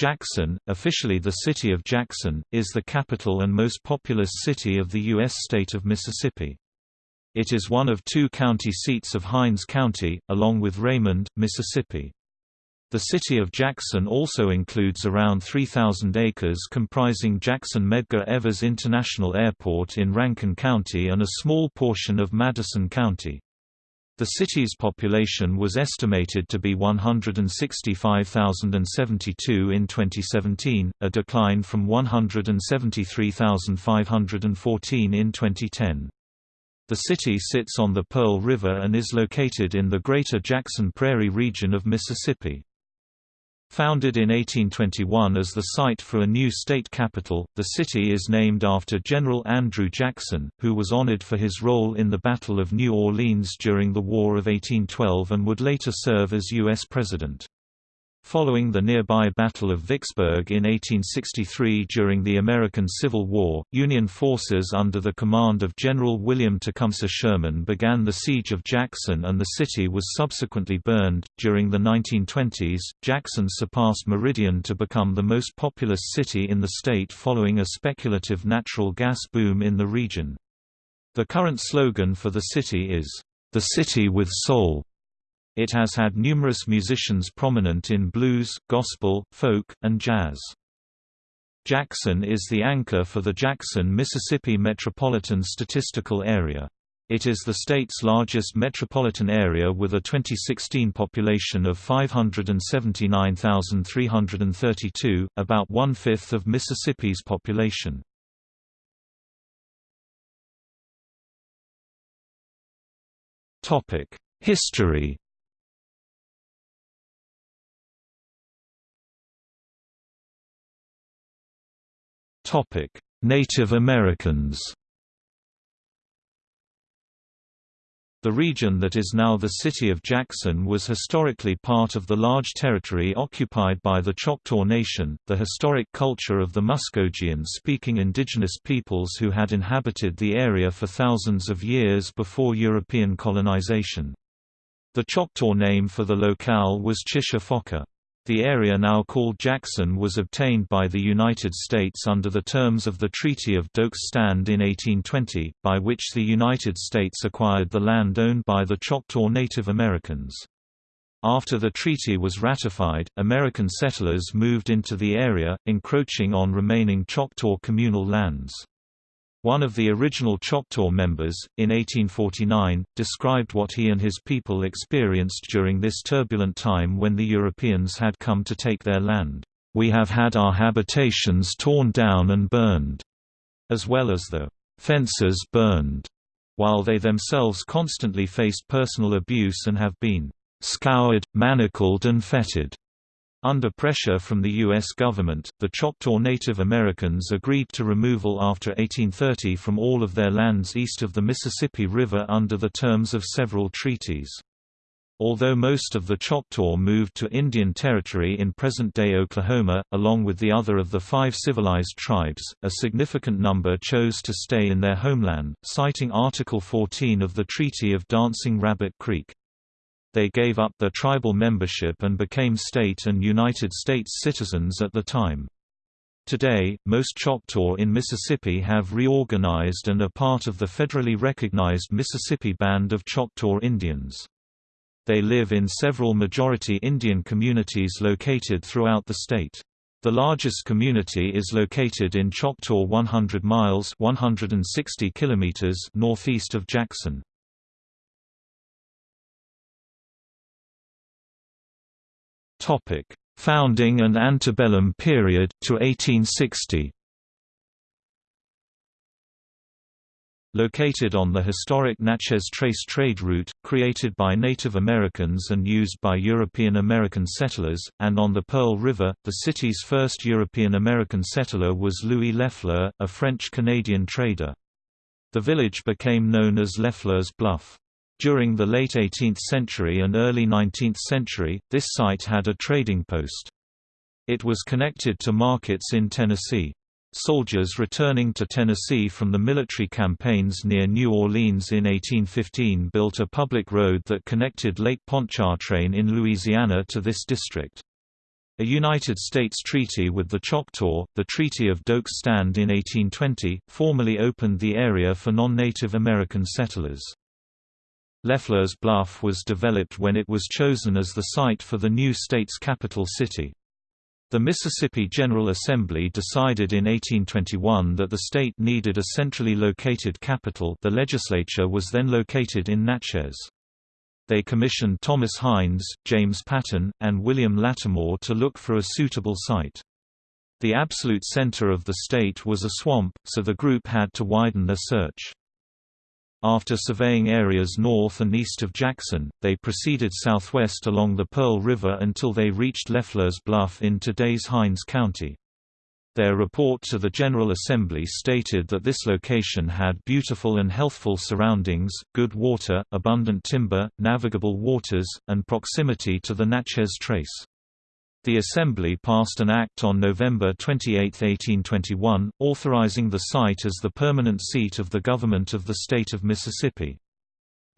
Jackson, officially the city of Jackson, is the capital and most populous city of the U.S. state of Mississippi. It is one of two county seats of Hinds County, along with Raymond, Mississippi. The city of Jackson also includes around 3,000 acres comprising Jackson Medgar Evers International Airport in Rankin County and a small portion of Madison County. The city's population was estimated to be 165,072 in 2017, a decline from 173,514 in 2010. The city sits on the Pearl River and is located in the Greater Jackson Prairie region of Mississippi. Founded in 1821 as the site for a new state capital, the city is named after General Andrew Jackson, who was honored for his role in the Battle of New Orleans during the War of 1812 and would later serve as U.S. President. Following the nearby Battle of Vicksburg in 1863 during the American Civil War, Union forces under the command of General William Tecumseh Sherman began the siege of Jackson and the city was subsequently burned. During the 1920s, Jackson surpassed Meridian to become the most populous city in the state following a speculative natural gas boom in the region. The current slogan for the city is, "The City with Soul." It has had numerous musicians prominent in blues, gospel, folk, and jazz. Jackson is the anchor for the Jackson, Mississippi Metropolitan Statistical Area. It is the state's largest metropolitan area with a 2016 population of 579,332, about one-fifth of Mississippi's population. History Native Americans The region that is now the city of Jackson was historically part of the large territory occupied by the Choctaw Nation, the historic culture of the Muskogean-speaking indigenous peoples who had inhabited the area for thousands of years before European colonization. The Choctaw name for the locale was Chish-a-Foka. The area now called Jackson was obtained by the United States under the terms of the Treaty of Doak's Stand in 1820, by which the United States acquired the land owned by the Choctaw Native Americans. After the treaty was ratified, American settlers moved into the area, encroaching on remaining Choctaw communal lands. One of the original Choctaw members, in 1849, described what he and his people experienced during this turbulent time when the Europeans had come to take their land. We have had our habitations torn down and burned, as well as the fences burned, while they themselves constantly faced personal abuse and have been scoured, manacled and fettered. Under pressure from the U.S. government, the Choctaw Native Americans agreed to removal after 1830 from all of their lands east of the Mississippi River under the terms of several treaties. Although most of the Choctaw moved to Indian Territory in present-day Oklahoma, along with the other of the five civilized tribes, a significant number chose to stay in their homeland, citing Article 14 of the Treaty of Dancing Rabbit Creek. They gave up their tribal membership and became state and United States citizens at the time. Today, most Choctaw in Mississippi have reorganized and are part of the federally recognized Mississippi Band of Choctaw Indians. They live in several majority Indian communities located throughout the state. The largest community is located in Choctaw 100 miles 160 kilometers northeast of Jackson. Topic: Founding and antebellum period to 1860. Located on the historic Natchez Trace trade route, created by Native Americans and used by European American settlers, and on the Pearl River, the city's first European American settler was Louis LeFleur, a French-Canadian trader. The village became known as LeFleur's Bluff. During the late 18th century and early 19th century, this site had a trading post. It was connected to markets in Tennessee. Soldiers returning to Tennessee from the military campaigns near New Orleans in 1815 built a public road that connected Lake Pontchartrain in Louisiana to this district. A United States treaty with the Choctaw, the Treaty of Doak's Stand in 1820, formally opened the area for non-Native American settlers. Lefleur's Bluff was developed when it was chosen as the site for the new state's capital city. The Mississippi General Assembly decided in 1821 that the state needed a centrally located capital the legislature was then located in Natchez. They commissioned Thomas Hinds, James Patton, and William Lattimore to look for a suitable site. The absolute center of the state was a swamp, so the group had to widen their search. After surveying areas north and east of Jackson, they proceeded southwest along the Pearl River until they reached LeFleur's Bluff in today's Hinds County. Their report to the General Assembly stated that this location had beautiful and healthful surroundings, good water, abundant timber, navigable waters, and proximity to the Natchez Trace. The Assembly passed an act on November 28, 1821, authorizing the site as the permanent seat of the government of the state of Mississippi.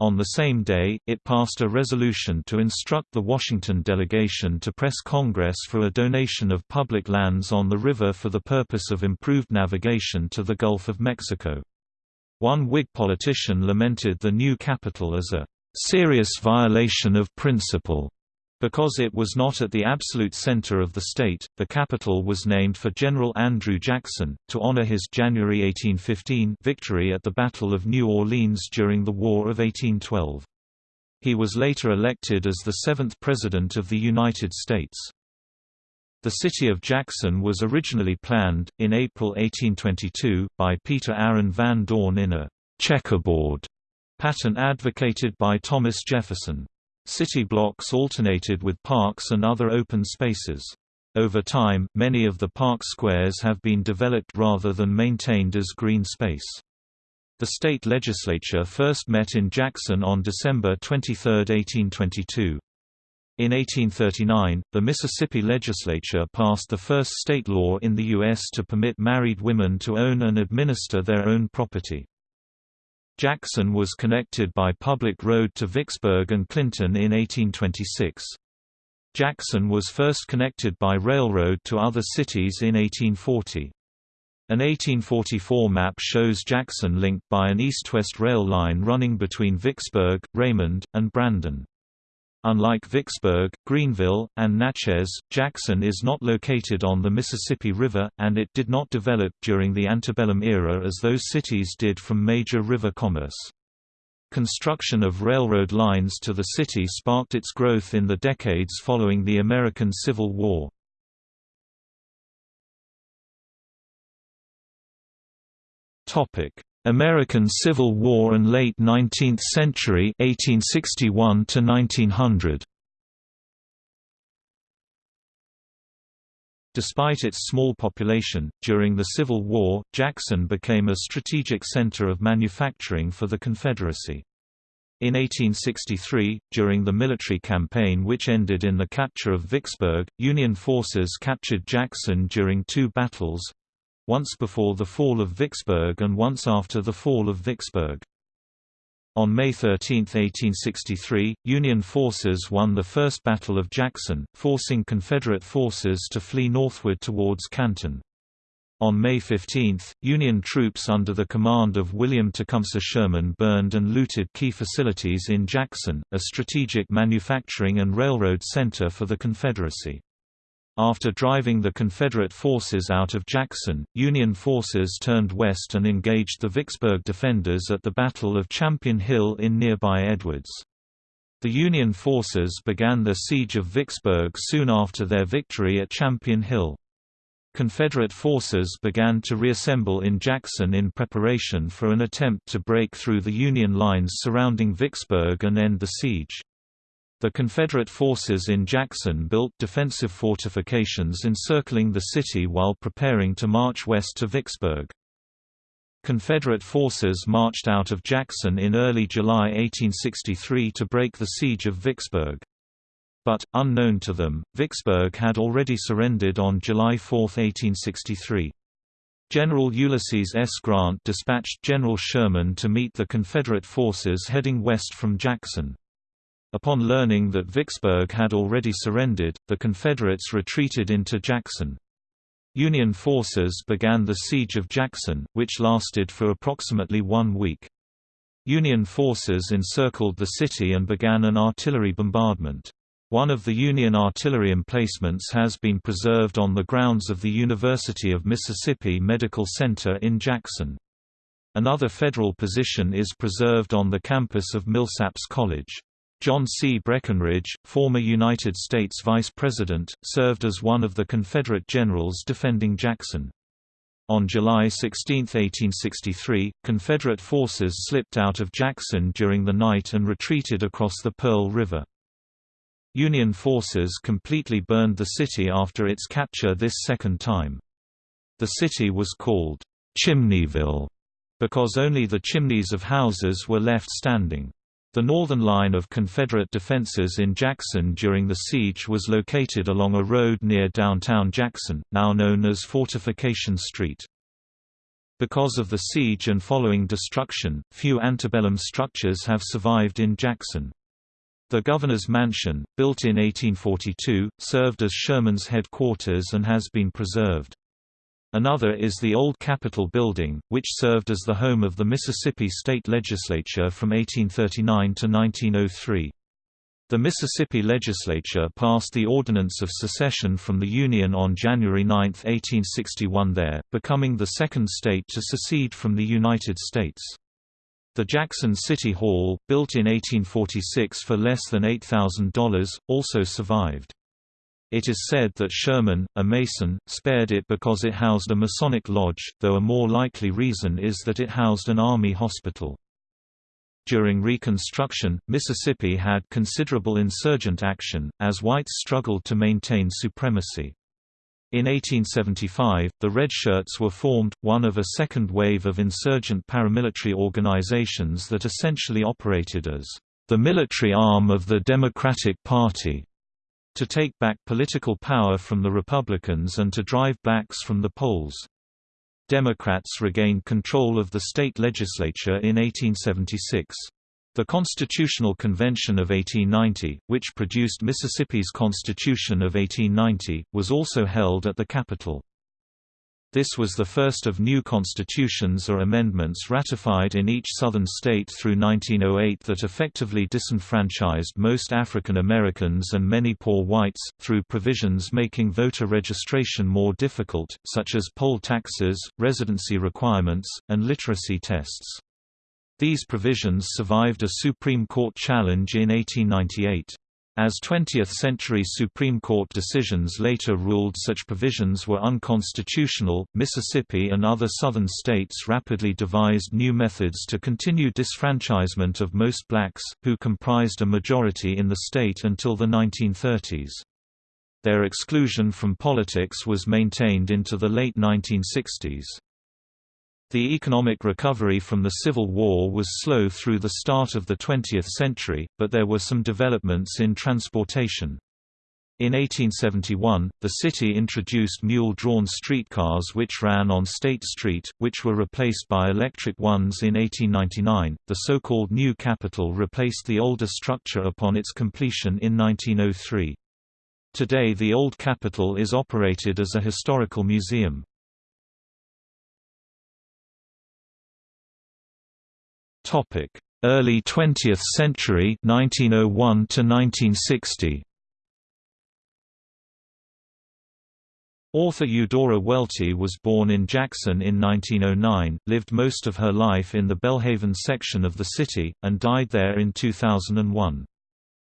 On the same day, it passed a resolution to instruct the Washington delegation to press Congress for a donation of public lands on the river for the purpose of improved navigation to the Gulf of Mexico. One Whig politician lamented the new capital as a serious violation of principle because it was not at the absolute center of the state, the capital was named for General Andrew Jackson, to honor his January 1815 victory at the Battle of New Orleans during the War of 1812. He was later elected as the seventh President of the United States. The city of Jackson was originally planned, in April 1822, by Peter Aaron Van Dorn in a «checkerboard» pattern advocated by Thomas Jefferson. City blocks alternated with parks and other open spaces. Over time, many of the park squares have been developed rather than maintained as green space. The state legislature first met in Jackson on December 23, 1822. In 1839, the Mississippi legislature passed the first state law in the U.S. to permit married women to own and administer their own property. Jackson was connected by public road to Vicksburg and Clinton in 1826. Jackson was first connected by railroad to other cities in 1840. An 1844 map shows Jackson linked by an east-west rail line running between Vicksburg, Raymond, and Brandon. Unlike Vicksburg, Greenville, and Natchez, Jackson is not located on the Mississippi River, and it did not develop during the antebellum era as those cities did from major river commerce. Construction of railroad lines to the city sparked its growth in the decades following the American Civil War. American Civil War and late 19th century 1861 to 1900 Despite its small population, during the Civil War, Jackson became a strategic center of manufacturing for the Confederacy. In 1863, during the military campaign which ended in the capture of Vicksburg, Union forces captured Jackson during two battles, once before the fall of Vicksburg and once after the fall of Vicksburg. On May 13, 1863, Union forces won the First Battle of Jackson, forcing Confederate forces to flee northward towards Canton. On May 15, Union troops under the command of William Tecumseh Sherman burned and looted key facilities in Jackson, a strategic manufacturing and railroad center for the Confederacy. After driving the Confederate forces out of Jackson, Union forces turned west and engaged the Vicksburg defenders at the Battle of Champion Hill in nearby Edwards. The Union forces began the siege of Vicksburg soon after their victory at Champion Hill. Confederate forces began to reassemble in Jackson in preparation for an attempt to break through the Union lines surrounding Vicksburg and end the siege. The Confederate forces in Jackson built defensive fortifications encircling the city while preparing to march west to Vicksburg. Confederate forces marched out of Jackson in early July 1863 to break the siege of Vicksburg. But, unknown to them, Vicksburg had already surrendered on July 4, 1863. General Ulysses S. Grant dispatched General Sherman to meet the Confederate forces heading west from Jackson. Upon learning that Vicksburg had already surrendered, the Confederates retreated into Jackson. Union forces began the Siege of Jackson, which lasted for approximately one week. Union forces encircled the city and began an artillery bombardment. One of the Union artillery emplacements has been preserved on the grounds of the University of Mississippi Medical Center in Jackson. Another federal position is preserved on the campus of Millsaps College. John C. Breckinridge, former United States Vice President, served as one of the Confederate generals defending Jackson. On July 16, 1863, Confederate forces slipped out of Jackson during the night and retreated across the Pearl River. Union forces completely burned the city after its capture this second time. The city was called Chimneyville because only the chimneys of houses were left standing. The northern line of Confederate defenses in Jackson during the siege was located along a road near downtown Jackson, now known as Fortification Street. Because of the siege and following destruction, few antebellum structures have survived in Jackson. The governor's mansion, built in 1842, served as Sherman's headquarters and has been preserved. Another is the Old Capitol Building, which served as the home of the Mississippi State Legislature from 1839 to 1903. The Mississippi Legislature passed the Ordinance of Secession from the Union on January 9, 1861 there, becoming the second state to secede from the United States. The Jackson City Hall, built in 1846 for less than $8,000, also survived. It is said that Sherman, a Mason, spared it because it housed a Masonic lodge, though a more likely reason is that it housed an Army hospital. During Reconstruction, Mississippi had considerable insurgent action, as whites struggled to maintain supremacy. In 1875, the Red Shirts were formed, one of a second wave of insurgent paramilitary organizations that essentially operated as the military arm of the Democratic Party to take back political power from the Republicans and to drive blacks from the polls. Democrats regained control of the state legislature in 1876. The Constitutional Convention of 1890, which produced Mississippi's Constitution of 1890, was also held at the Capitol. This was the first of new constitutions or amendments ratified in each Southern state through 1908 that effectively disenfranchised most African Americans and many poor whites, through provisions making voter registration more difficult, such as poll taxes, residency requirements, and literacy tests. These provisions survived a Supreme Court challenge in 1898. As 20th-century Supreme Court decisions later ruled such provisions were unconstitutional, Mississippi and other southern states rapidly devised new methods to continue disfranchisement of most blacks, who comprised a majority in the state until the 1930s. Their exclusion from politics was maintained into the late 1960s. The economic recovery from the Civil War was slow through the start of the 20th century, but there were some developments in transportation. In 1871, the city introduced mule-drawn streetcars which ran on State Street, which were replaced by electric ones in 1899. The so-called New Capitol replaced the older structure upon its completion in 1903. Today the Old Capitol is operated as a historical museum. Topic: Early 20th century 1901 to 1960. Author Eudora Welty was born in Jackson in 1909, lived most of her life in the Belhaven section of the city, and died there in 2001.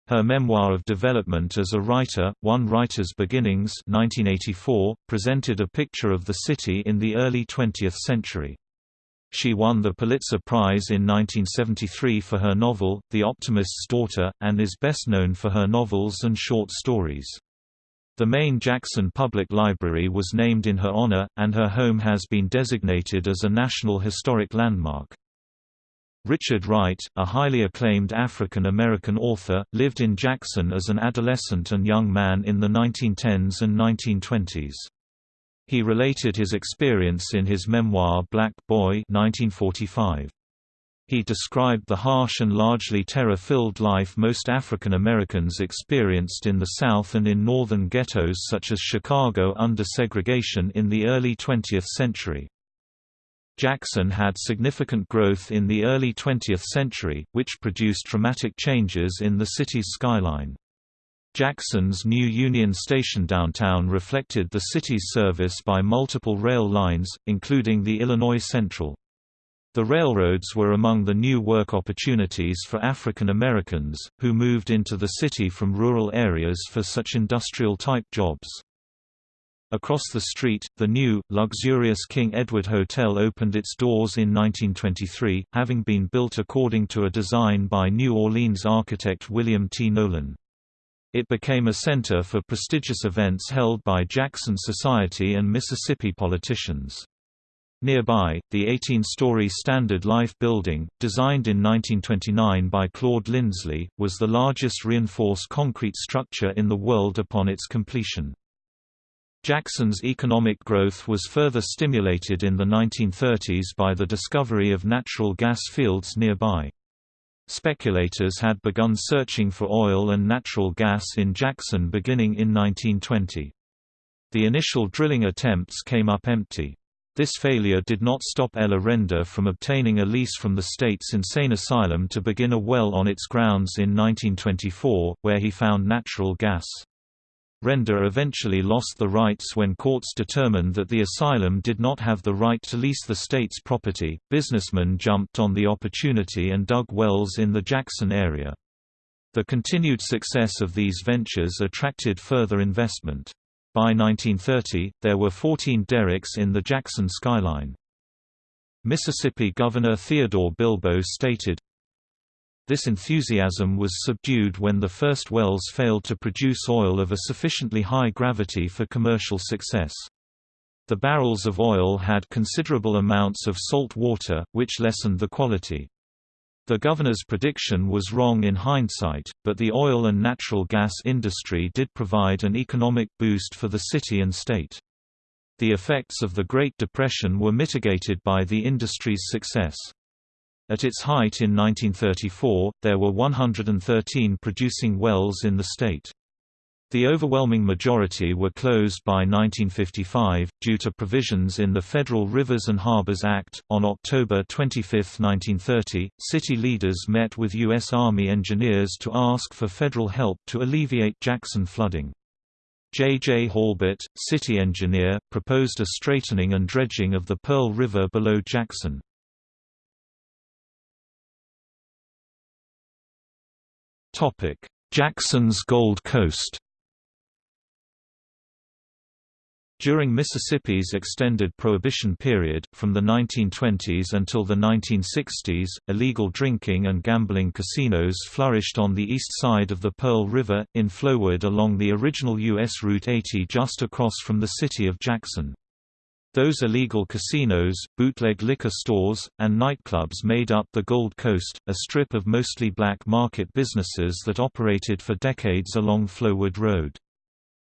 Her memoir of development as a writer, One Writer's Beginnings 1984, presented a picture of the city in the early 20th century. She won the Pulitzer Prize in 1973 for her novel, The Optimist's Daughter, and is best known for her novels and short stories. The main Jackson Public Library was named in her honor, and her home has been designated as a National Historic Landmark. Richard Wright, a highly acclaimed African American author, lived in Jackson as an adolescent and young man in the 1910s and 1920s. He related his experience in his memoir Black Boy 1945. He described the harsh and largely terror-filled life most African Americans experienced in the South and in northern ghettos such as Chicago under segregation in the early 20th century. Jackson had significant growth in the early 20th century, which produced dramatic changes in the city's skyline. Jackson's new Union Station downtown reflected the city's service by multiple rail lines, including the Illinois Central. The railroads were among the new work opportunities for African Americans, who moved into the city from rural areas for such industrial-type jobs. Across the street, the new, luxurious King Edward Hotel opened its doors in 1923, having been built according to a design by New Orleans architect William T. Nolan. It became a center for prestigious events held by Jackson society and Mississippi politicians. Nearby, the 18-story Standard Life building, designed in 1929 by Claude Lindsley, was the largest reinforced concrete structure in the world upon its completion. Jackson's economic growth was further stimulated in the 1930s by the discovery of natural gas fields nearby. Speculators had begun searching for oil and natural gas in Jackson beginning in 1920. The initial drilling attempts came up empty. This failure did not stop Ella Render from obtaining a lease from the state's insane asylum to begin a well on its grounds in 1924, where he found natural gas. Render eventually lost the rights when courts determined that the asylum did not have the right to lease the state's property. Businessmen jumped on the opportunity and dug wells in the Jackson area. The continued success of these ventures attracted further investment. By 1930, there were 14 derricks in the Jackson skyline. Mississippi Governor Theodore Bilbo stated, This enthusiasm was subdued when the first wells failed to produce oil of a sufficiently high gravity for commercial success. The barrels of oil had considerable amounts of salt water, which lessened the quality. The governor's prediction was wrong in hindsight, but the oil and natural gas industry did provide an economic boost for the city and state. The effects of the Great Depression were mitigated by the industry's success. At its height in 1934, there were 113 producing wells in the state. The overwhelming majority were closed by 1955, due to provisions in the Federal Rivers and Harbors Act. On October 25, 1930, city leaders met with U.S. Army engineers to ask for federal help to alleviate Jackson flooding. J. J. Halbert, city engineer, proposed a straightening and dredging of the Pearl River below Jackson. Jackson's Gold Coast During Mississippi's extended Prohibition period, from the 1920s until the 1960s, illegal drinking and gambling casinos flourished on the east side of the Pearl River, in Flowood along the original U.S. Route 80 just across from the city of Jackson. Those illegal casinos, bootleg liquor stores, and nightclubs made up the Gold Coast, a strip of mostly black market businesses that operated for decades along Flowood Road.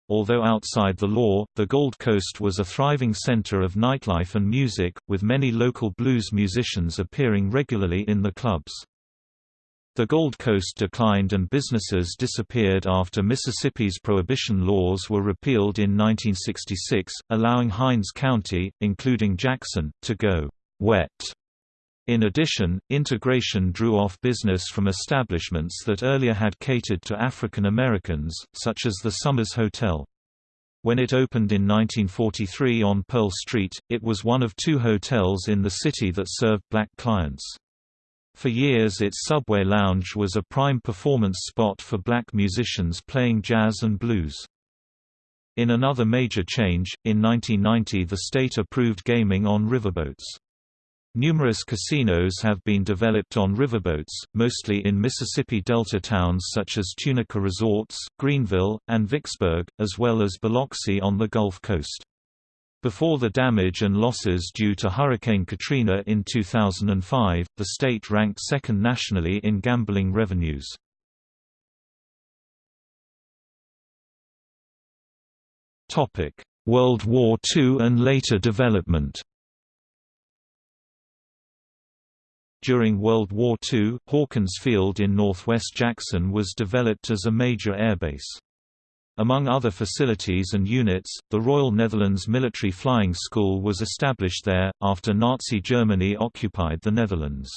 Although outside the law, the Gold Coast was a thriving center of nightlife and music, with many local blues musicians appearing regularly in the clubs. The Gold Coast declined and businesses disappeared after Mississippi's prohibition laws were repealed in 1966, allowing Hinds County, including Jackson, to go wet. In addition, integration drew off business from establishments that earlier had catered to African Americans, such as the Summers Hotel. When it opened in 1943 on Pearl Street, it was one of two hotels in the city that served black clients. For years its subway lounge was a prime performance spot for black musicians playing jazz and blues. In another major change, in 1990 the state approved gaming on riverboats. Numerous casinos have been developed on riverboats, mostly in Mississippi Delta towns such as Tunica Resorts, Greenville, and Vicksburg, as well as Biloxi on the Gulf Coast. Before the damage and losses due to Hurricane Katrina in 2005, the state ranked second nationally in gambling revenues. World War II and later development During World War II, Hawkins Field in northwest Jackson was developed as a major airbase. Among other facilities and units, the Royal Netherlands Military Flying School was established there, after Nazi Germany occupied the Netherlands.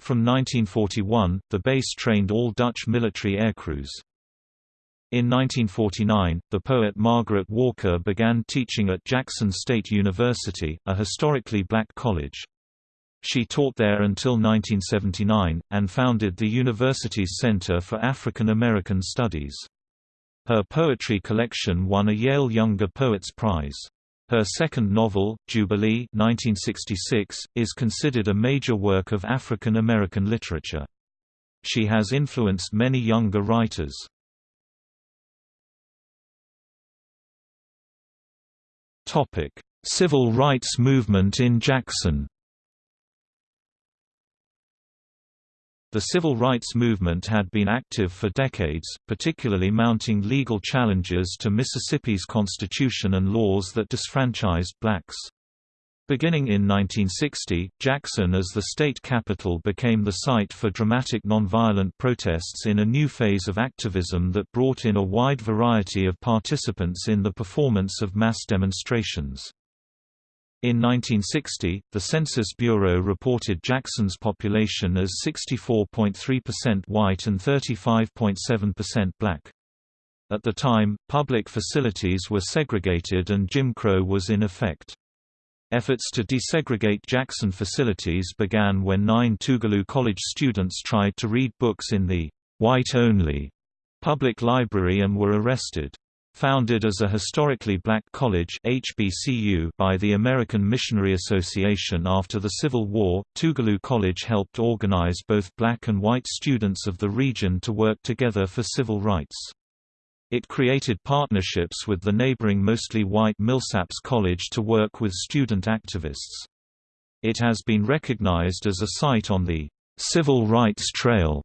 From 1941, the base trained all Dutch military aircrews. In 1949, the poet Margaret Walker began teaching at Jackson State University, a historically black college. She taught there until 1979, and founded the university's Center for African American Studies. Her poetry collection won a Yale Younger Poets Prize. Her second novel, Jubilee 1966, is considered a major work of African American literature. She has influenced many younger writers. Civil rights movement in Jackson The civil rights movement had been active for decades, particularly mounting legal challenges to Mississippi's constitution and laws that disfranchised blacks. Beginning in 1960, Jackson as the state capital became the site for dramatic nonviolent protests in a new phase of activism that brought in a wide variety of participants in the performance of mass demonstrations. In 1960, the Census Bureau reported Jackson's population as 64.3% white and 35.7% black. At the time, public facilities were segregated and Jim Crow was in effect. Efforts to desegregate Jackson facilities began when nine Tougaloo College students tried to read books in the white-only public library and were arrested. Founded as a historically black college HBCU by the American Missionary Association after the Civil War, Tougaloo College helped organize both black and white students of the region to work together for civil rights. It created partnerships with the neighboring mostly white Millsaps College to work with student activists. It has been recognized as a site on the Civil Rights Trail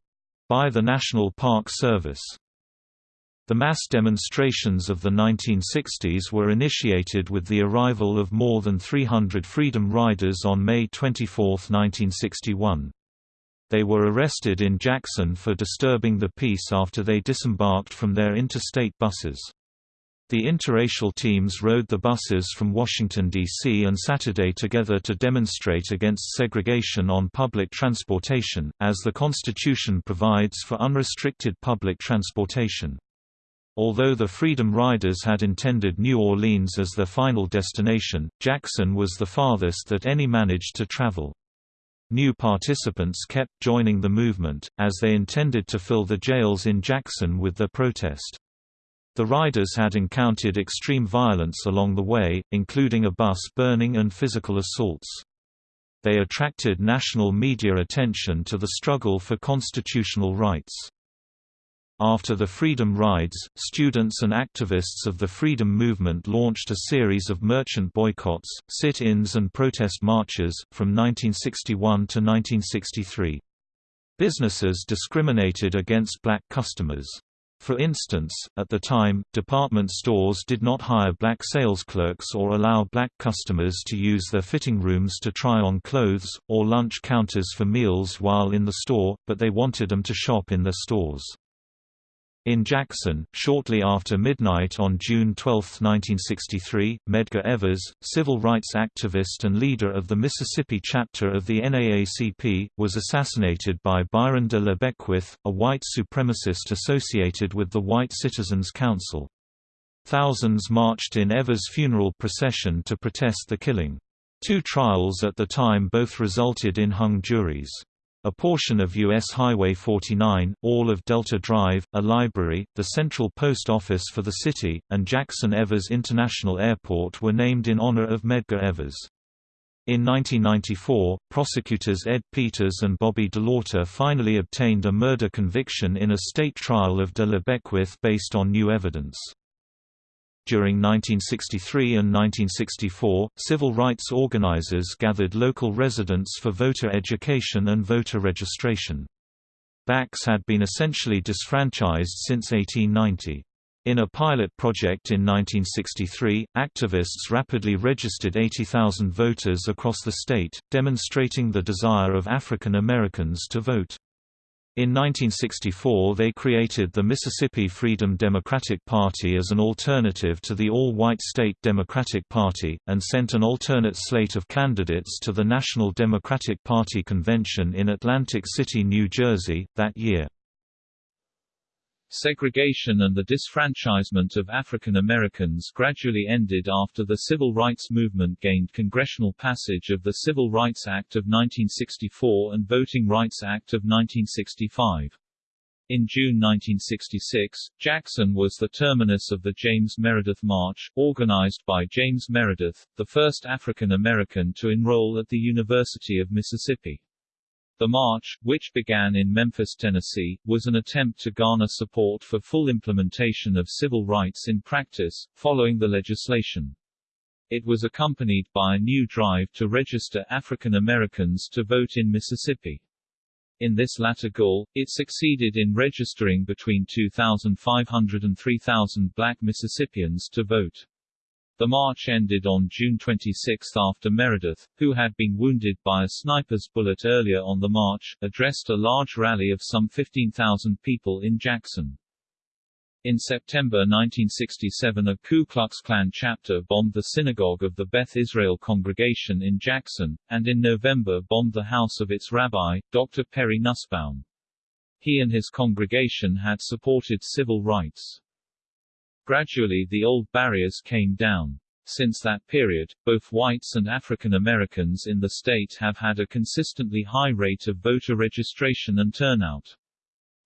by the National Park Service. The mass demonstrations of the 1960s were initiated with the arrival of more than 300 Freedom Riders on May 24, 1961. They were arrested in Jackson for disturbing the peace after they disembarked from their interstate buses. The interracial teams rode the buses from Washington, D.C. and Saturday together to demonstrate against segregation on public transportation, as the Constitution provides for unrestricted public transportation. Although the Freedom Riders had intended New Orleans as their final destination, Jackson was the farthest that any managed to travel. New participants kept joining the movement, as they intended to fill the jails in Jackson with their protest. The riders had encountered extreme violence along the way, including a bus burning and physical assaults. They attracted national media attention to the struggle for constitutional rights. After the Freedom Rides, students and activists of the Freedom Movement launched a series of merchant boycotts, sit-ins and protest marches, from 1961 to 1963. Businesses discriminated against black customers. For instance, at the time, department stores did not hire black sales clerks or allow black customers to use their fitting rooms to try on clothes, or lunch counters for meals while in the store, but they wanted them to shop in their stores. In Jackson, shortly after midnight on June 12, 1963, Medgar Evers, civil rights activist and leader of the Mississippi chapter of the NAACP, was assassinated by Byron de la Beckwith, a white supremacist associated with the White Citizens Council. Thousands marched in Evers' funeral procession to protest the killing. Two trials at the time both resulted in hung juries. A portion of U.S. Highway 49, all of Delta Drive, a library, the central post office for the city, and Jackson Evers International Airport were named in honor of Medgar Evers. In 1994, prosecutors Ed Peters and Bobby DeLaughter finally obtained a murder conviction in a state trial of de la Beckwith based on new evidence. During 1963 and 1964, civil rights organizers gathered local residents for voter education and voter registration. Blacks had been essentially disfranchised since 1890. In a pilot project in 1963, activists rapidly registered 80,000 voters across the state, demonstrating the desire of African Americans to vote. In 1964 they created the Mississippi Freedom Democratic Party as an alternative to the all-white state Democratic Party, and sent an alternate slate of candidates to the National Democratic Party convention in Atlantic City, New Jersey, that year. Segregation and the disfranchisement of African Americans gradually ended after the civil rights movement gained congressional passage of the Civil Rights Act of 1964 and Voting Rights Act of 1965. In June 1966, Jackson was the terminus of the James Meredith March, organized by James Meredith, the first African American to enroll at the University of Mississippi. The march, which began in Memphis, Tennessee, was an attempt to garner support for full implementation of civil rights in practice, following the legislation. It was accompanied by a new drive to register African Americans to vote in Mississippi. In this latter goal, it succeeded in registering between 2,500 and 3,000 black Mississippians to vote. The march ended on June 26 after Meredith, who had been wounded by a sniper's bullet earlier on the march, addressed a large rally of some 15,000 people in Jackson. In September 1967 a Ku Klux Klan chapter bombed the synagogue of the Beth Israel congregation in Jackson, and in November bombed the house of its rabbi, Dr. Perry Nussbaum. He and his congregation had supported civil rights. Gradually the old barriers came down. Since that period, both whites and African Americans in the state have had a consistently high rate of voter registration and turnout.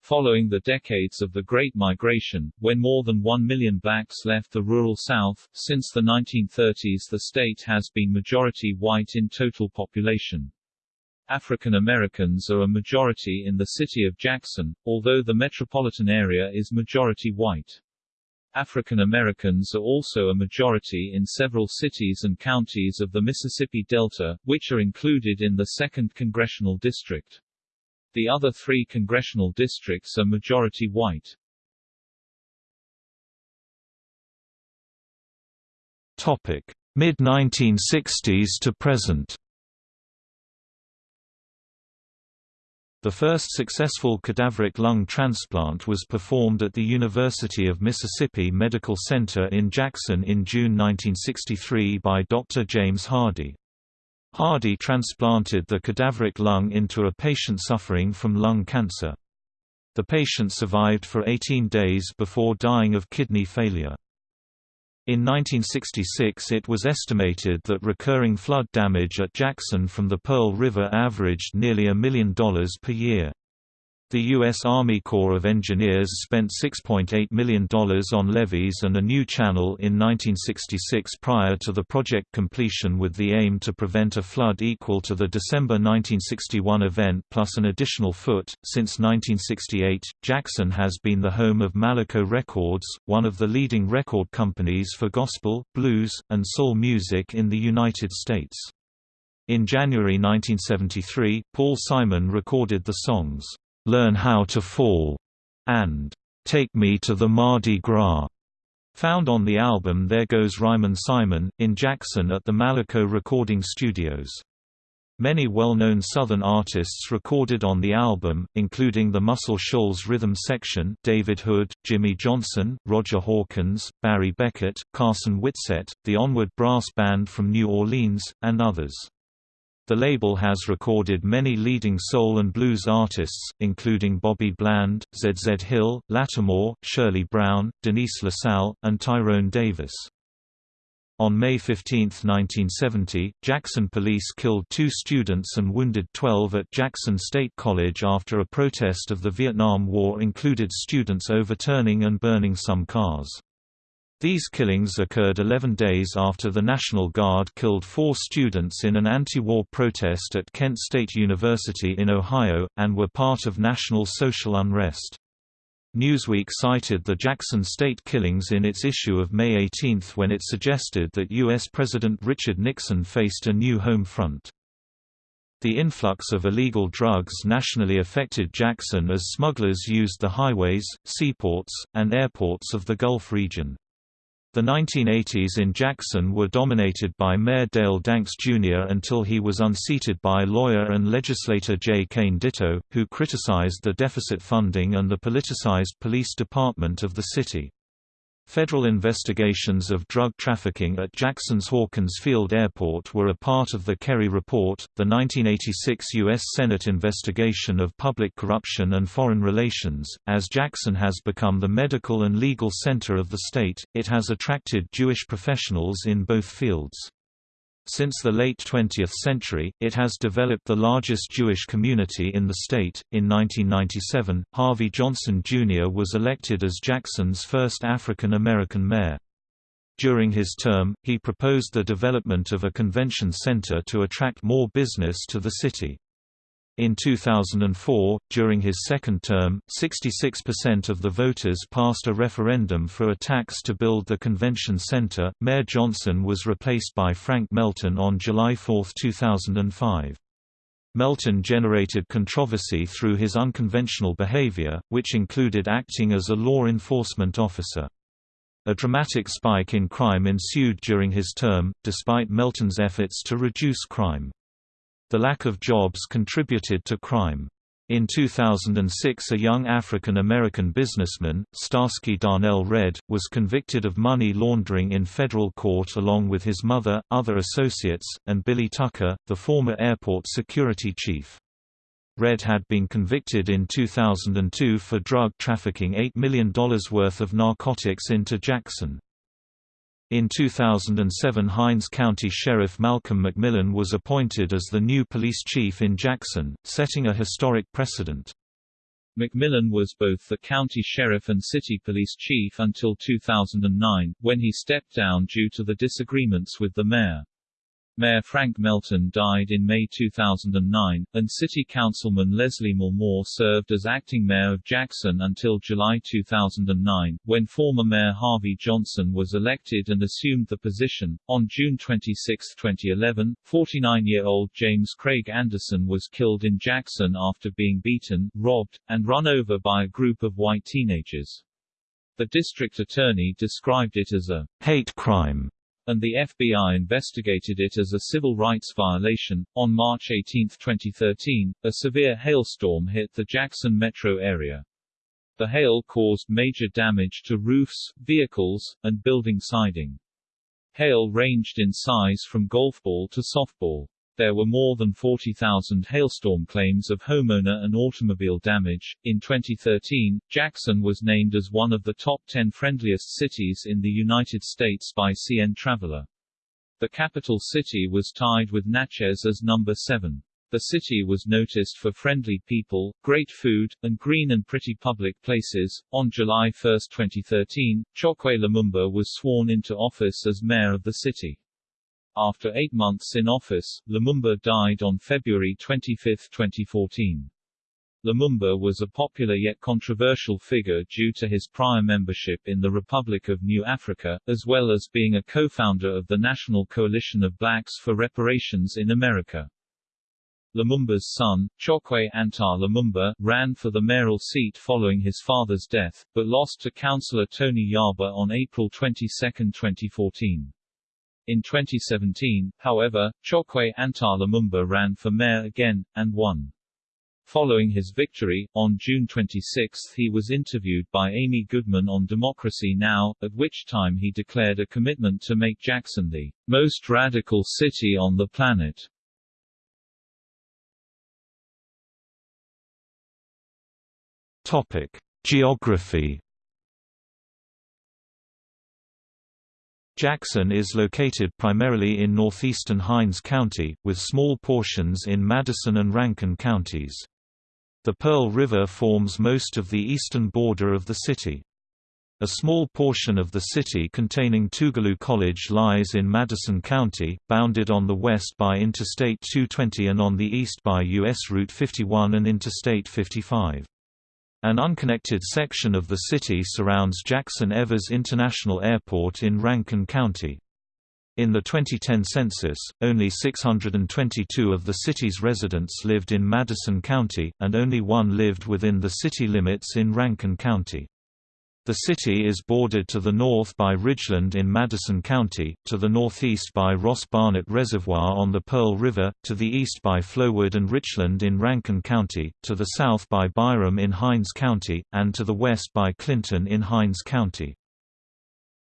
Following the decades of the Great Migration, when more than one million blacks left the rural South, since the 1930s the state has been majority white in total population. African Americans are a majority in the city of Jackson, although the metropolitan area is majority white. African Americans are also a majority in several cities and counties of the Mississippi Delta, which are included in the 2nd Congressional District. The other three congressional districts are majority white. Topic: Mid-1960s to present. The first successful cadaveric lung transplant was performed at the University of Mississippi Medical Center in Jackson in June 1963 by Dr. James Hardy. Hardy transplanted the cadaveric lung into a patient suffering from lung cancer. The patient survived for 18 days before dying of kidney failure. In 1966 it was estimated that recurring flood damage at Jackson from the Pearl River averaged nearly a million dollars per year. The U.S. Army Corps of Engineers spent $6.8 million on levees and a new channel in 1966 prior to the project completion with the aim to prevent a flood equal to the December 1961 event plus an additional foot. Since 1968, Jackson has been the home of Malaco Records, one of the leading record companies for gospel, blues, and soul music in the United States. In January 1973, Paul Simon recorded the songs, Learn How to Fall, and Take Me to the Mardi Gras, found on the album There Goes Rhymin' Simon, in Jackson at the Malaco Recording Studios. Many well-known Southern artists recorded on the album, including the Muscle Shoals Rhythm Section David Hood, Jimmy Johnson, Roger Hawkins, Barry Beckett, Carson Whitsett, the Onward Brass Band from New Orleans, and others. The label has recorded many leading soul and blues artists, including Bobby Bland, Z. Z. Hill, Latimore, Shirley Brown, Denise LaSalle, and Tyrone Davis. On May 15, 1970, Jackson police killed two students and wounded 12 at Jackson State College after a protest of the Vietnam War included students overturning and burning some cars. These killings occurred 11 days after the National Guard killed four students in an anti-war protest at Kent State University in Ohio, and were part of national social unrest. Newsweek cited the Jackson State killings in its issue of May 18 when it suggested that U.S. President Richard Nixon faced a new home front. The influx of illegal drugs nationally affected Jackson as smugglers used the highways, seaports, and airports of the Gulf region. The 1980s in Jackson were dominated by Mayor Dale Danks Jr. until he was unseated by lawyer and legislator J. Kane Ditto, who criticized the deficit funding and the politicized police department of the city. Federal investigations of drug trafficking at Jackson's Hawkins Field Airport were a part of the Kerry Report, the 1986 U.S. Senate investigation of public corruption and foreign relations. As Jackson has become the medical and legal center of the state, it has attracted Jewish professionals in both fields. Since the late 20th century, it has developed the largest Jewish community in the state. In 1997, Harvey Johnson Jr. was elected as Jackson's first African American mayor. During his term, he proposed the development of a convention center to attract more business to the city. In 2004, during his second term, 66% of the voters passed a referendum for a tax to build the convention center. Mayor Johnson was replaced by Frank Melton on July 4, 2005. Melton generated controversy through his unconventional behavior, which included acting as a law enforcement officer. A dramatic spike in crime ensued during his term, despite Melton's efforts to reduce crime. The lack of jobs contributed to crime. In 2006 a young African American businessman, Starsky Darnell Redd, was convicted of money laundering in federal court along with his mother, other associates, and Billy Tucker, the former airport security chief. Redd had been convicted in 2002 for drug trafficking $8 million worth of narcotics into Jackson. In 2007 Hinds County Sheriff Malcolm McMillan was appointed as the new police chief in Jackson, setting a historic precedent. McMillan was both the county sheriff and city police chief until 2009, when he stepped down due to the disagreements with the mayor. Mayor Frank Melton died in May 2009, and City Councilman Leslie Moore served as acting mayor of Jackson until July 2009, when former Mayor Harvey Johnson was elected and assumed the position. On June 26, 2011, 49-year-old James Craig Anderson was killed in Jackson after being beaten, robbed, and run over by a group of white teenagers. The district attorney described it as a hate crime and the FBI investigated it as a civil rights violation. On March 18, 2013, a severe hailstorm hit the Jackson metro area. The hail caused major damage to roofs, vehicles, and building siding. Hail ranged in size from golf ball to softball. There were more than 40,000 hailstorm claims of homeowner and automobile damage. In 2013, Jackson was named as one of the top 10 friendliest cities in the United States by CN Traveler. The capital city was tied with Natchez as number 7. The city was noticed for friendly people, great food, and green and pretty public places. On July 1, 2013, Chokwe Lumumba was sworn into office as mayor of the city. After eight months in office, Lumumba died on February 25, 2014. Lumumba was a popular yet controversial figure due to his prior membership in the Republic of New Afrika, as well as being a co-founder of the National Coalition of Blacks for Reparations in America. Lumumba's son, Chokwe Antar Lumumba, ran for the mayoral seat following his father's death, but lost to councillor Tony Yarber on April 22, 2014. In 2017, however, Chokwe Antar Lumumba ran for mayor again, and won. Following his victory, on June 26 he was interviewed by Amy Goodman on Democracy Now!, at which time he declared a commitment to make Jackson the most radical city on the planet. Topic. Geography Jackson is located primarily in northeastern Hinds County, with small portions in Madison and Rankin counties. The Pearl River forms most of the eastern border of the city. A small portion of the city containing Tougaloo College lies in Madison County, bounded on the west by Interstate 220 and on the east by U.S. Route 51 and Interstate 55. An unconnected section of the city surrounds Jackson Evers International Airport in Rankin County. In the 2010 census, only 622 of the city's residents lived in Madison County, and only one lived within the city limits in Rankin County. The city is bordered to the north by Ridgeland in Madison County, to the northeast by Ross Barnett Reservoir on the Pearl River, to the east by Flowood and Richland in Rankin County, to the south by Byram in Hinds County, and to the west by Clinton in Hinds County.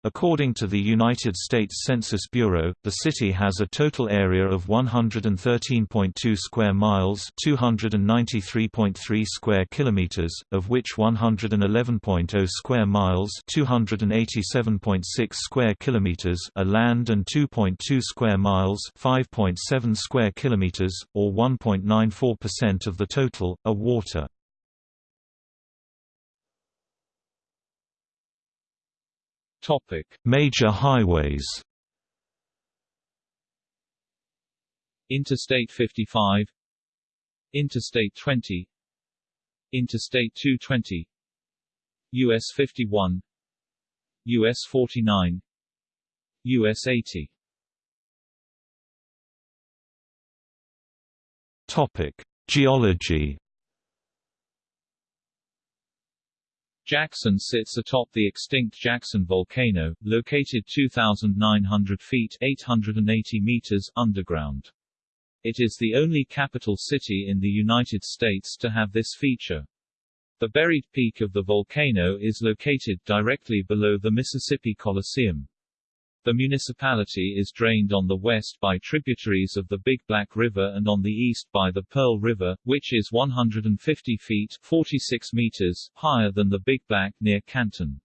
According to the United States Census Bureau, the city has a total area of 113.2 square miles, 293.3 square kilometers, of which 111.0 square miles, 287.6 square kilometers are land and 2.2 square miles, 5.7 square kilometers, or 1.94% of the total, are water. Topic: Major highways. Interstate 55 Interstate 20 Interstate 220 US 51 US 49 US 80 Topic: Geology Jackson sits atop the extinct Jackson volcano, located 2,900 feet 880 meters underground. It is the only capital city in the United States to have this feature. The buried peak of the volcano is located directly below the Mississippi Coliseum. The municipality is drained on the west by tributaries of the Big Black River and on the east by the Pearl River, which is 150 feet 46 meters higher than the Big Black near Canton.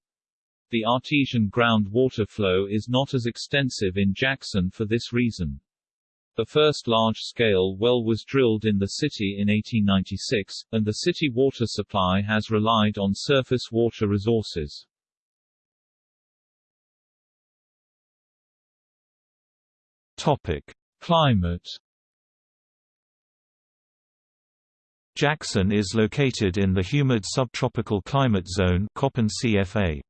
The artesian ground water flow is not as extensive in Jackson for this reason. The first large-scale well was drilled in the city in 1896, and the city water supply has relied on surface water resources. Topic: Climate Jackson is located in the humid subtropical climate zone Köppen CFA.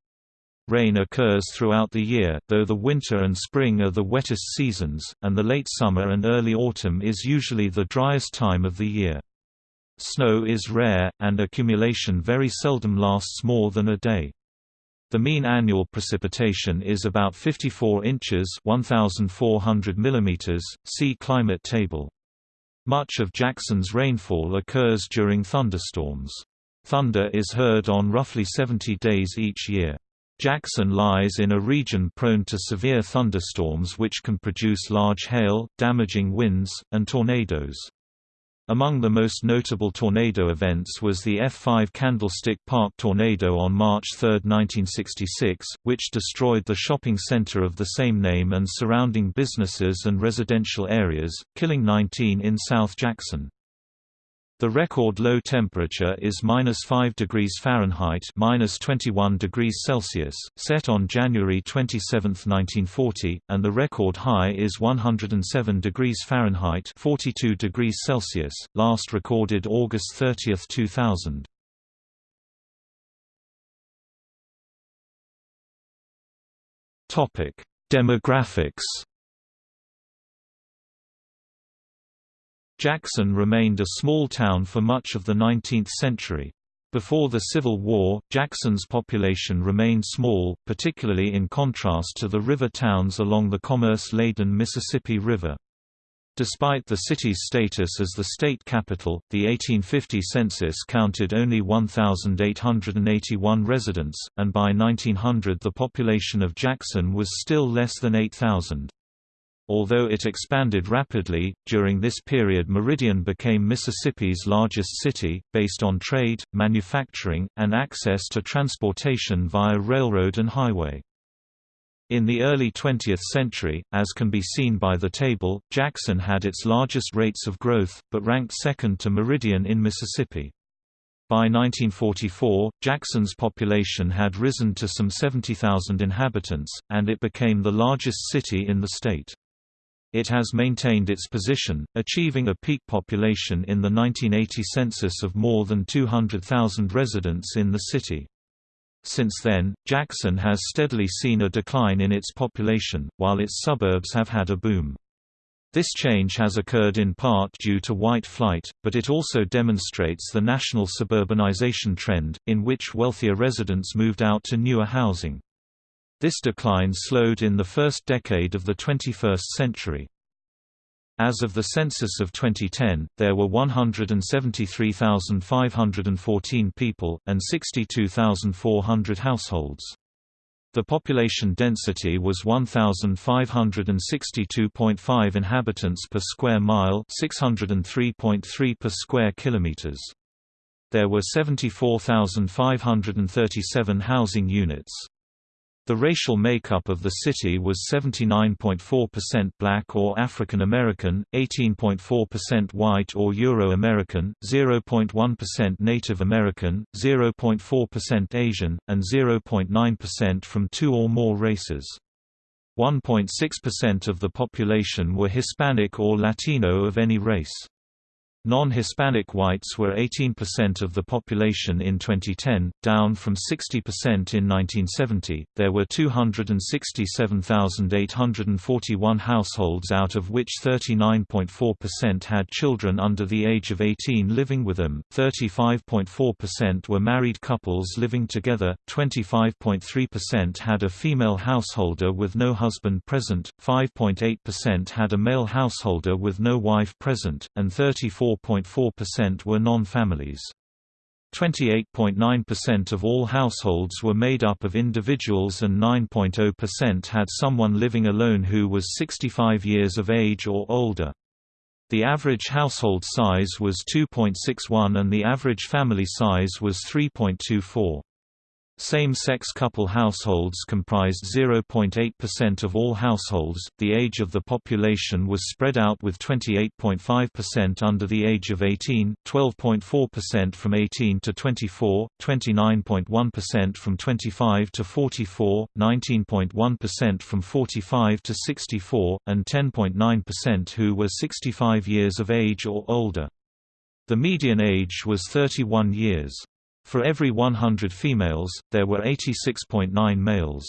Rain occurs throughout the year, though the winter and spring are the wettest seasons, and the late summer and early autumn is usually the driest time of the year. Snow is rare, and accumulation very seldom lasts more than a day. The mean annual precipitation is about 54 inches 1,400 mm, see climate table. Much of Jackson's rainfall occurs during thunderstorms. Thunder is heard on roughly 70 days each year. Jackson lies in a region prone to severe thunderstorms which can produce large hail, damaging winds, and tornadoes. Among the most notable tornado events was the F5 Candlestick Park tornado on March 3, 1966, which destroyed the shopping center of the same name and surrounding businesses and residential areas, killing 19 in South Jackson. The record low temperature is minus 5 degrees Fahrenheit minus 21 degrees Celsius, set on January 27, 1940, and the record high is 107 degrees Fahrenheit 42 degrees Celsius, last recorded August 30, 2000. Demographics Jackson remained a small town for much of the 19th century. Before the Civil War, Jackson's population remained small, particularly in contrast to the river towns along the commerce-laden Mississippi River. Despite the city's status as the state capital, the 1850 census counted only 1,881 residents, and by 1900 the population of Jackson was still less than 8,000. Although it expanded rapidly, during this period Meridian became Mississippi's largest city, based on trade, manufacturing, and access to transportation via railroad and highway. In the early 20th century, as can be seen by the table, Jackson had its largest rates of growth, but ranked second to Meridian in Mississippi. By 1944, Jackson's population had risen to some 70,000 inhabitants, and it became the largest city in the state. It has maintained its position, achieving a peak population in the 1980 census of more than 200,000 residents in the city. Since then, Jackson has steadily seen a decline in its population, while its suburbs have had a boom. This change has occurred in part due to white flight, but it also demonstrates the national suburbanization trend, in which wealthier residents moved out to newer housing. This decline slowed in the first decade of the 21st century. As of the census of 2010, there were 173,514 people, and 62,400 households. The population density was 1562.5 inhabitants per square mile, 603.3 per square kilometers. There were 74,537 housing units. The racial makeup of the city was 79.4% black or African American, 18.4% white or Euro-American, 0.1% Native American, 0.4% Asian, and 0.9% from two or more races. 1.6% of the population were Hispanic or Latino of any race. Non-Hispanic whites were 18% of the population in 2010, down from 60% in 1970. There were 267,841 households out of which 39.4% had children under the age of 18 living with them, 35.4% were married couples living together, 25.3% had a female householder with no husband present, 5.8% had a male householder with no wife present, and 34 4.4% were non-families. 28.9% of all households were made up of individuals and 9.0% had someone living alone who was 65 years of age or older. The average household size was 2.61 and the average family size was 3.24. Same-sex couple households comprised 0.8% of all households. The age of the population was spread out with 28.5% under the age of 18, 12.4% from 18 to 24, 29.1% from 25 to 44, 19.1% from 45 to 64, and 10.9% who were 65 years of age or older. The median age was 31 years. For every 100 females, there were 86.9 males.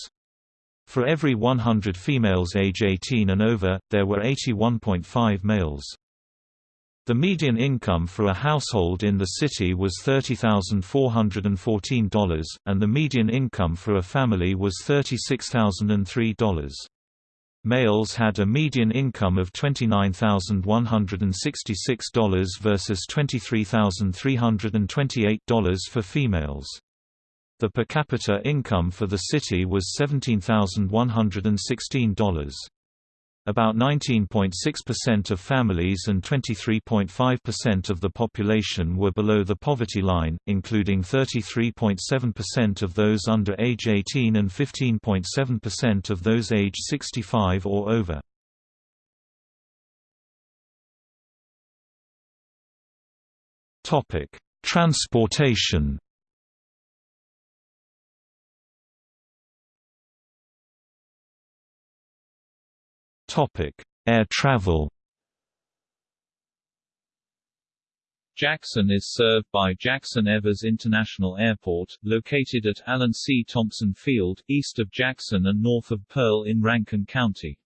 For every 100 females age 18 and over, there were 81.5 males. The median income for a household in the city was $30,414, and the median income for a family was $36,003. Males had a median income of $29,166 versus $23,328 for females. The per capita income for the city was $17,116. About 19.6% of families and 23.5% of the population were below the poverty line, including 33.7% of those under age 18 and 15.7% of those age 65 or over. Transportation Topic: Air travel. Jackson is served by Jackson Evers International Airport, located at Allen C. Thompson Field, east of Jackson and north of Pearl in Rankin County.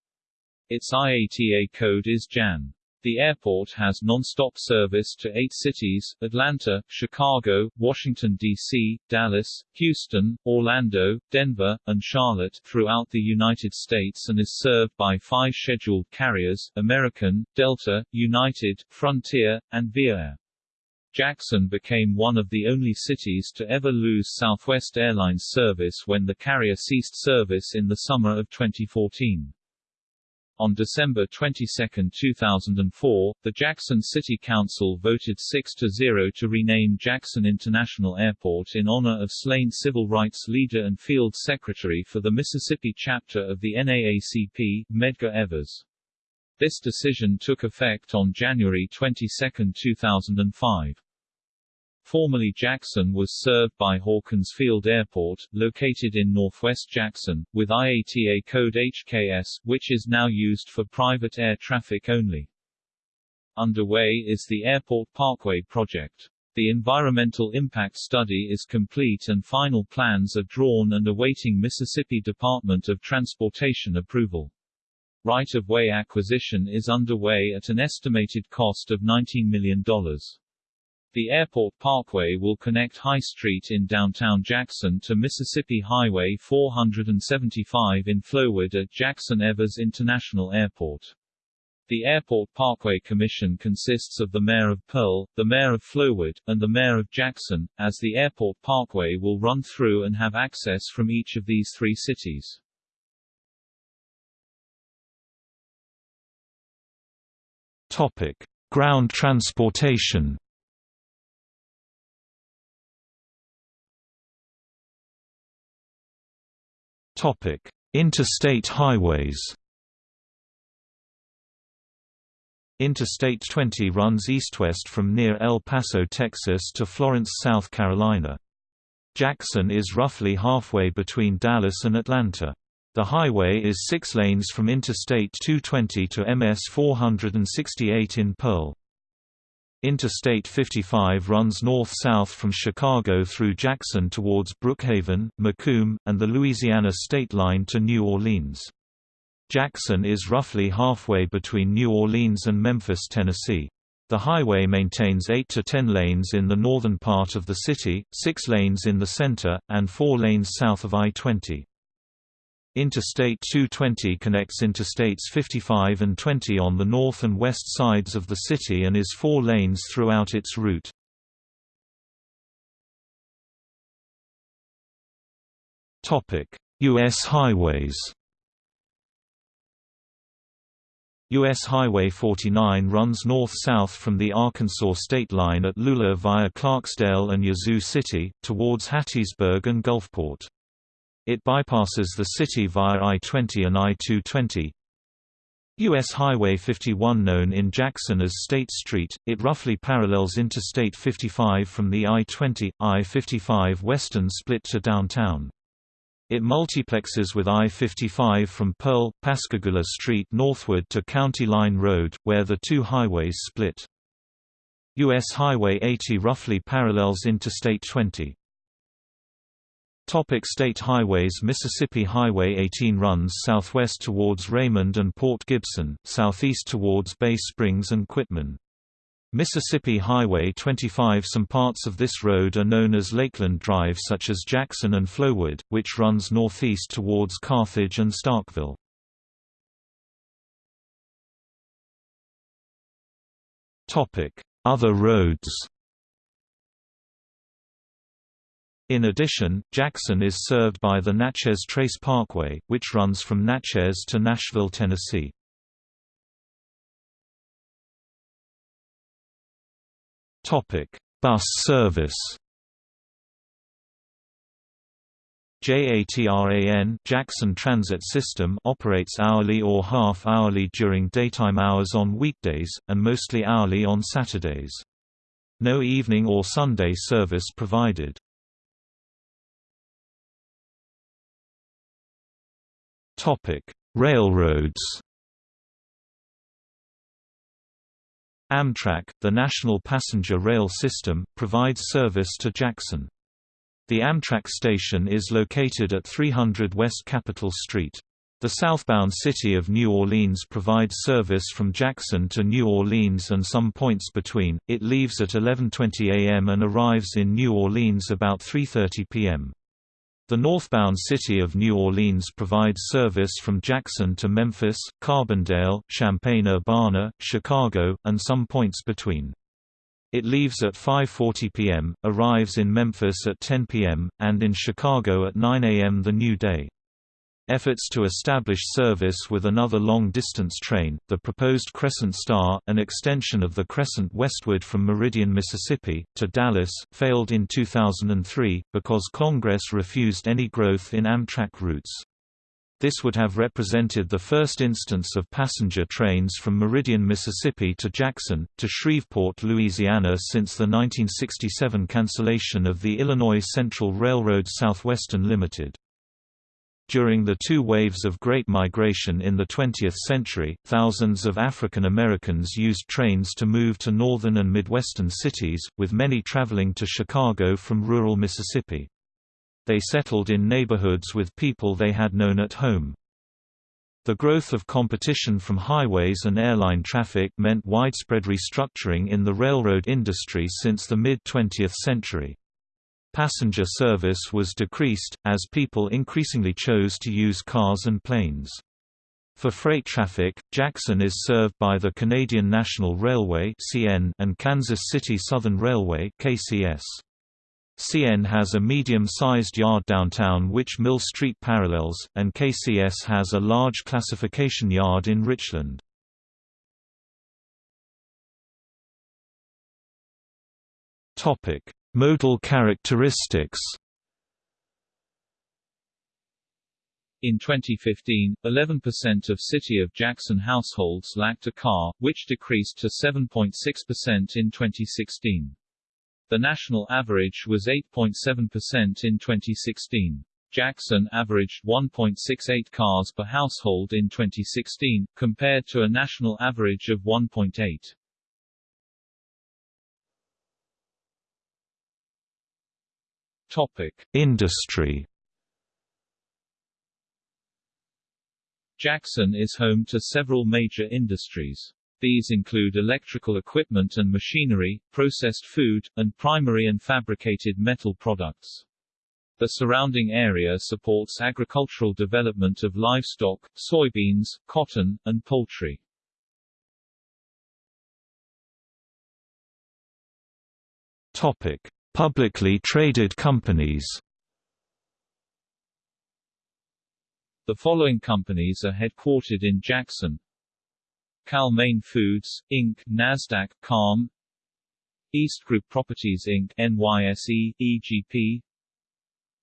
Its IATA code is JAN. The airport has non-stop service to eight cities, Atlanta, Chicago, Washington, D.C., Dallas, Houston, Orlando, Denver, and Charlotte throughout the United States and is served by five scheduled carriers, American, Delta, United, Frontier, and Via Jackson became one of the only cities to ever lose Southwest Airlines service when the carrier ceased service in the summer of 2014. On December 22, 2004, the Jackson City Council voted 6-0 to rename Jackson International Airport in honor of slain civil rights leader and field secretary for the Mississippi chapter of the NAACP, Medgar Evers. This decision took effect on January 22, 2005. Formerly Jackson was served by Hawkins Field Airport, located in northwest Jackson, with IATA code HKS, which is now used for private air traffic only. Underway is the Airport Parkway project. The environmental impact study is complete and final plans are drawn and awaiting Mississippi Department of Transportation approval. Right-of-way acquisition is underway at an estimated cost of $19 million. The airport parkway will connect High Street in downtown Jackson to Mississippi Highway 475 in Flowood at Jackson Evers International Airport. The Airport Parkway Commission consists of the Mayor of Pearl, the Mayor of Flowood, and the Mayor of Jackson, as the Airport Parkway will run through and have access from each of these three cities. Topic: Ground transportation. Interstate highways. Interstate 20 runs east-west from near El Paso, Texas to Florence, South Carolina. Jackson is roughly halfway between Dallas and Atlanta. The highway is six lanes from Interstate 220 to MS 468 in Pearl. Interstate 55 runs north-south from Chicago through Jackson towards Brookhaven, McComb, and the Louisiana state line to New Orleans. Jackson is roughly halfway between New Orleans and Memphis, Tennessee. The highway maintains 8 to 10 lanes in the northern part of the city, 6 lanes in the center, and 4 lanes south of I-20. Interstate 220 connects Interstates 55 and 20 on the north and west sides of the city and is four lanes throughout its route. U.S. highways U.S. Highway 49 runs north-south from the Arkansas state line at Lula via Clarksdale and Yazoo City, towards Hattiesburg and Gulfport. It bypasses the city via I-20 and I-220. U.S. Highway 51 known in Jackson as State Street, it roughly parallels Interstate 55 from the I-20, I-55 western split to downtown. It multiplexes with I-55 from Pearl, Pascagoula Street northward to County Line Road, where the two highways split. U.S. Highway 80 roughly parallels Interstate 20. Topic state highways Mississippi Highway 18 runs southwest towards Raymond and Port Gibson, southeast towards Bay Springs and Quitman. Mississippi Highway 25 Some parts of this road are known as Lakeland Drive such as Jackson and Flowood, which runs northeast towards Carthage and Starkville. Other roads In addition, Jackson is served by the Natchez Trace Parkway, which runs from Natchez to Nashville, Tennessee. Topic: Bus service JATRAN Jackson Transit System operates hourly or half-hourly during daytime hours on weekdays, and mostly hourly on Saturdays. No evening or Sunday service provided. Topic: Railroads. Amtrak, the national passenger rail system, provides service to Jackson. The Amtrak station is located at 300 West Capitol Street. The southbound city of New Orleans provides service from Jackson to New Orleans and some points between. It leaves at 11:20 a.m. and arrives in New Orleans about 3:30 p.m. The northbound city of New Orleans provides service from Jackson to Memphis, Carbondale, Champaign-Urbana, Chicago, and some points between. It leaves at 5.40 p.m., arrives in Memphis at 10 p.m., and in Chicago at 9 a.m. the new day. Efforts to establish service with another long-distance train, the proposed Crescent Star, an extension of the Crescent westward from Meridian, Mississippi, to Dallas, failed in 2003, because Congress refused any growth in Amtrak routes. This would have represented the first instance of passenger trains from Meridian, Mississippi to Jackson, to Shreveport, Louisiana since the 1967 cancellation of the Illinois Central Railroad Southwestern Limited. During the two waves of Great Migration in the 20th century, thousands of African Americans used trains to move to northern and midwestern cities, with many traveling to Chicago from rural Mississippi. They settled in neighborhoods with people they had known at home. The growth of competition from highways and airline traffic meant widespread restructuring in the railroad industry since the mid-20th century. Passenger service was decreased, as people increasingly chose to use cars and planes. For freight traffic, Jackson is served by the Canadian National Railway and Kansas City Southern Railway KCS. CN has a medium-sized yard downtown which Mill Street parallels, and KCS has a large classification yard in Richland. Modal characteristics In 2015, 11% of City of Jackson households lacked a car, which decreased to 7.6% in 2016. The national average was 8.7% in 2016. Jackson averaged 1.68 cars per household in 2016, compared to a national average of 1.8. Industry. Jackson is home to several major industries. These include electrical equipment and machinery, processed food, and primary and fabricated metal products. The surrounding area supports agricultural development of livestock, soybeans, cotton, and poultry. Topic: Publicly traded companies. The following companies are headquartered in Jackson. Cal-Maine Foods, Inc., NASDAQ, CALM. East Group Properties Inc., NYSE, EGP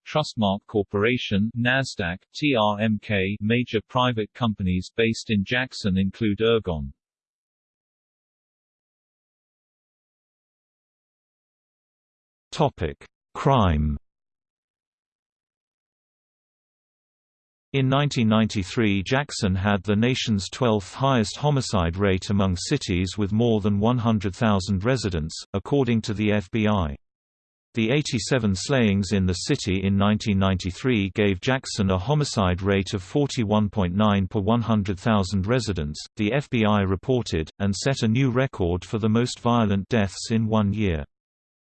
Trustmark Corporation, NASDAQ, TRMK Major private companies based in Jackson include Ergon Topic: Crime. In 1993 Jackson had the nation's 12th highest homicide rate among cities with more than 100,000 residents, according to the FBI. The 87 slayings in the city in 1993 gave Jackson a homicide rate of 41.9 per 100,000 residents, the FBI reported, and set a new record for the most violent deaths in one year.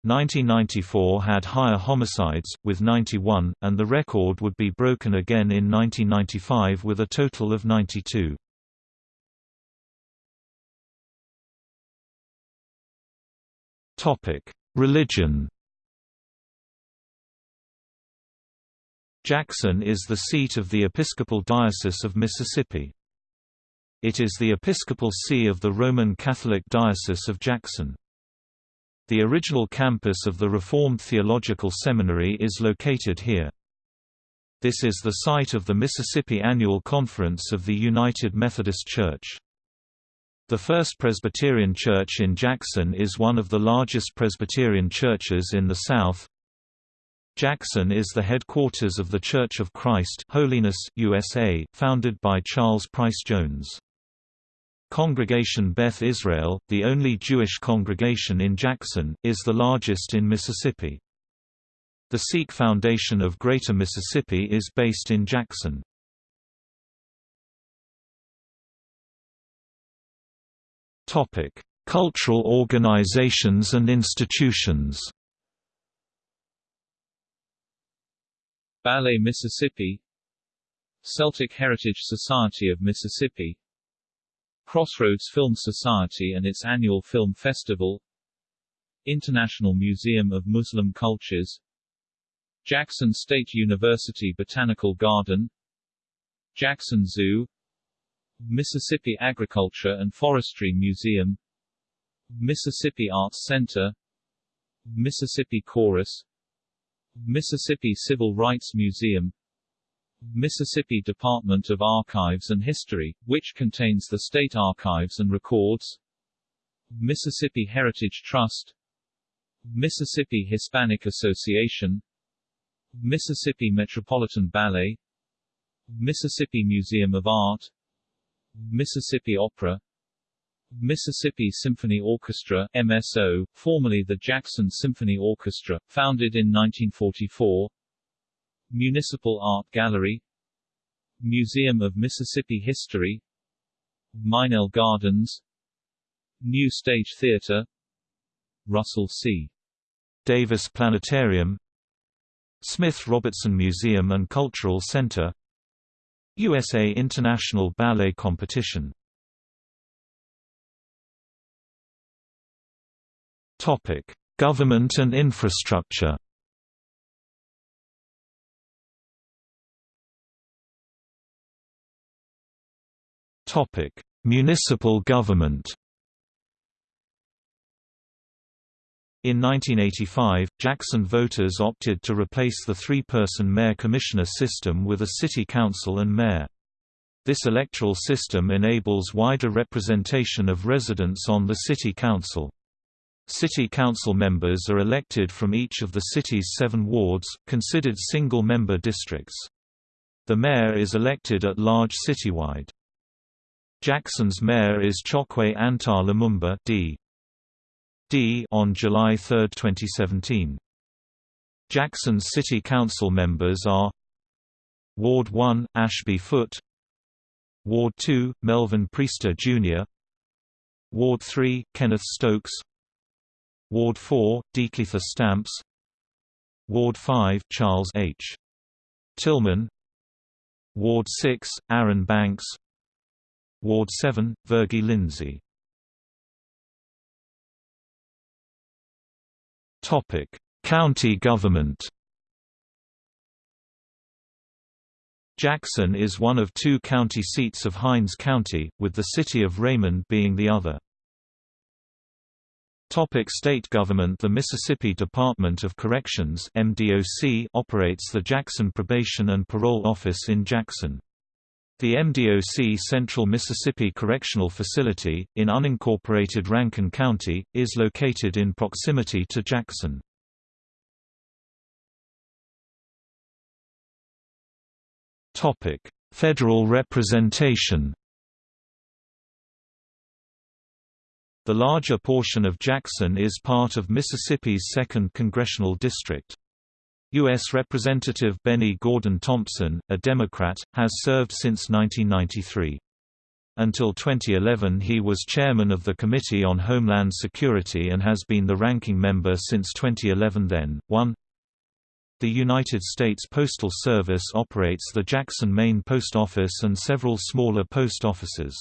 1994 had higher homicides, with 91, and the record would be broken again in 1995 with a total of 92. Religion Jackson is the seat of the Episcopal Diocese of Mississippi. It is the episcopal see of the Roman Catholic Diocese of Jackson. The original campus of the Reformed Theological Seminary is located here. This is the site of the Mississippi Annual Conference of the United Methodist Church. The First Presbyterian Church in Jackson is one of the largest Presbyterian churches in the South. Jackson is the headquarters of the Church of Christ Holiness, USA, founded by Charles Price Jones. Congregation Beth Israel, the only Jewish congregation in Jackson, is the largest in Mississippi. The Sikh Foundation of Greater Mississippi is based in Jackson. Cultural organizations and institutions Ballet Mississippi Celtic Heritage Society of Mississippi Crossroads Film Society and its annual film festival. International Museum of Muslim Cultures. Jackson State University Botanical Garden. Jackson Zoo. Mississippi Agriculture and Forestry Museum. Mississippi Arts Center. Mississippi Chorus. Mississippi Civil Rights Museum Mississippi Department of Archives and History, which contains the state archives and records. Mississippi Heritage Trust. Mississippi Hispanic Association. Mississippi Metropolitan Ballet. Mississippi Museum of Art. Mississippi Opera. Mississippi Symphony Orchestra MSO, formerly the Jackson Symphony Orchestra, founded in 1944 Municipal Art Gallery Museum of Mississippi History Mynelle Gardens New Stage Theater Russell C. Davis Planetarium Smith Robertson Museum and Cultural Center USA International Ballet Competition Topic: Government and infrastructure. Topic: Municipal government. In 1985, Jackson voters opted to replace the three-person mayor-commissioner system with a city council and mayor. This electoral system enables wider representation of residents on the city council. City council members are elected from each of the city's seven wards, considered single-member districts. The mayor is elected at large citywide. Jackson's mayor is Chokwe Antar Lumumba D. D on July 3, 2017. Jackson's city council members are Ward 1, Ashby Foote Ward 2, Melvin Priester Jr. Ward 3, Kenneth Stokes Ward 4, De'Keither Stamps Ward 5, Charles H. Tillman Ward 6, Aaron Banks Ward 7, Virgi Lindsay Topic: County government. Jackson is one of two county seats of Hinds County, with the city of Raymond being the other. Topic state government The Mississippi Department of Corrections MDOC operates the Jackson Probation and Parole Office in Jackson. The MDOC Central Mississippi Correctional Facility, in unincorporated Rankin County, is located in proximity to Jackson. Federal representation The larger portion of Jackson is part of Mississippi's 2nd Congressional District. U.S. Representative Bennie Gordon Thompson, a Democrat, has served since 1993. Until 2011 he was chairman of the Committee on Homeland Security and has been the ranking member since 2011 then. 1 The United States Postal Service operates the Jackson Main Post Office and several smaller post offices.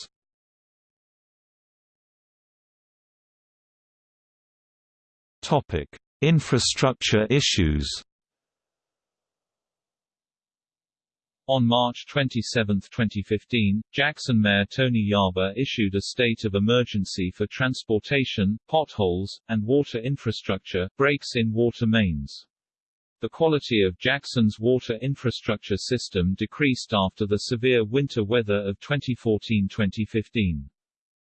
Topic: Infrastructure issues. On March 27, 2015, Jackson Mayor Tony Yarber issued a state of emergency for transportation, potholes, and water infrastructure, breaks in water mains. The quality of Jackson's water infrastructure system decreased after the severe winter weather of 2014-2015.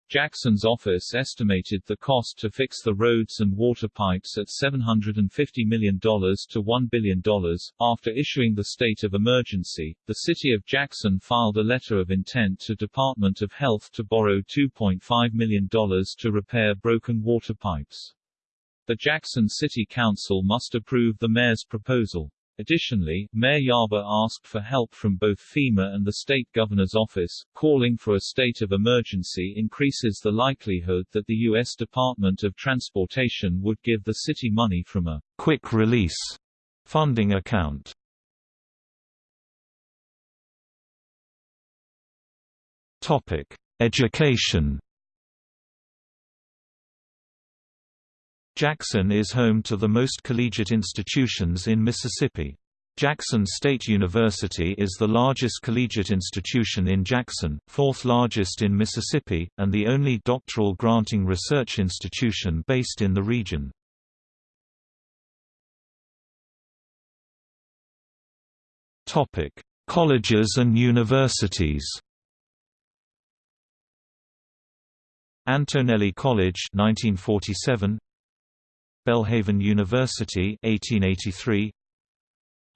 Jackson's office estimated the cost to fix the roads and water pipes at $750 million to $1 billion. After issuing the state of emergency, the city of Jackson filed a letter of intent to Department of Health to borrow $2.5 million to repair broken water pipes. The Jackson City Council must approve the mayor's proposal. Additionally, Mayor Yarber asked for help from both FEMA and the state governor's office. Calling for a state of emergency increases the likelihood that the U.S. Department of Transportation would give the city money from a quick release funding account. Topic: Education Jackson is home to the most collegiate institutions in Mississippi. Jackson State University is the largest collegiate institution in Jackson, fourth largest in Mississippi, and the only doctoral granting research institution based in the region. Colleges and universities Antonelli College 1947 Belhaven University 1883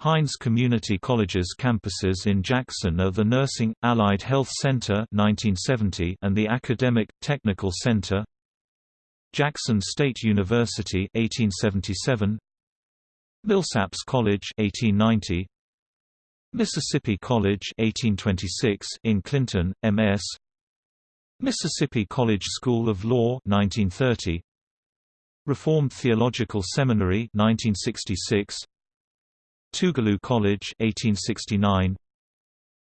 Hinds Community College's campuses in Jackson are the Nursing, Allied Health Center 1970 and the Academic, Technical Center. Jackson State University 1877 Millsaps College 1890 Mississippi College 1826 in Clinton, MS Mississippi College School of Law 1930 Reformed Theological Seminary 1966 Tougaloo College 1869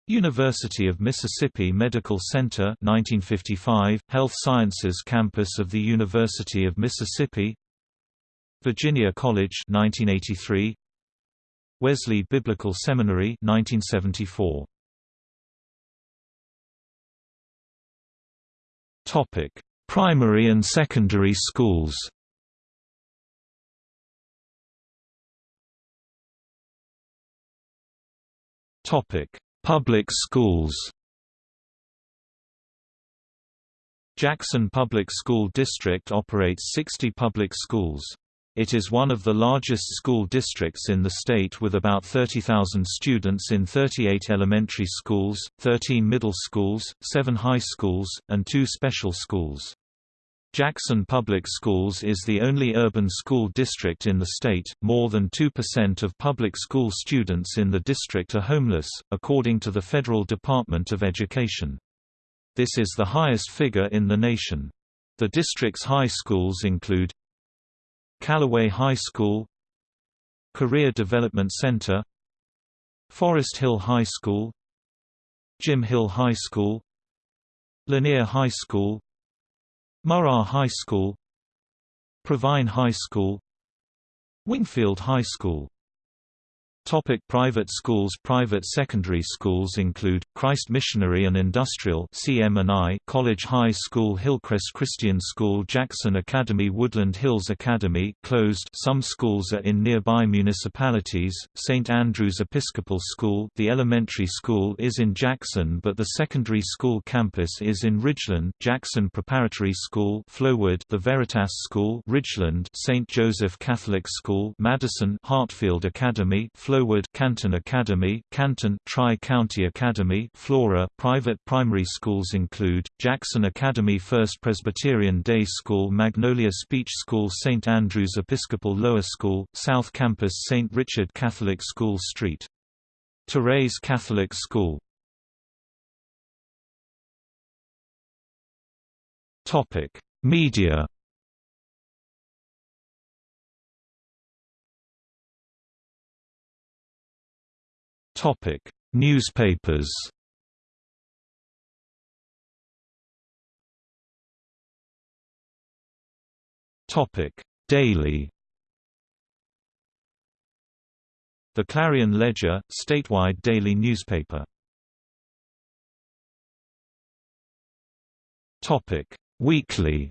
University of Mississippi Medical Center 1955 Health Sciences Campus of the University of Mississippi. Virginia College 1983 Wesley Biblical Seminary 1974 Topic Primary and secondary schools Topic: Public schools. Jackson Public School District operates 60 public schools. It is one of the largest school districts in the state with about 30,000 students in 38 elementary schools, 13 middle schools, 7 high schools, and 2 special schools. Jackson Public Schools is the only urban school district in the state. More than 2% of public school students in the district are homeless, according to the Federal Department of Education. This is the highest figure in the nation. The district's high schools include Callaway High School, Career Development Center, Forest Hill High School, Jim Hill High School, Lanier High School, Murrah High School Provine High School Wingfield High School Topic private schools. Private secondary schools include, Christ Missionary and Industrial College High School Hillcrest Christian School Jackson Academy Woodland Hills Academy closed. Some schools are in nearby municipalities, St. Andrew's Episcopal School the elementary school is in Jackson but the secondary school campus is in Ridgeland. Jackson Preparatory School Flowood. The Veritas School Ridgeland. St. Joseph Catholic School Madison. Hartfield Academy Flowood Canton Academy, Canton Tri-County Academy, Flora. Private primary schools include Jackson Academy First Presbyterian Day School, Magnolia Speech School, St Andrews Episcopal Lower School, South Campus St Richard Catholic School Street. Therese Catholic School. Topic: Media Topic: Newspapers. Topic: Daily. The Clarion Ledger, statewide daily newspaper. Topic: Weekly.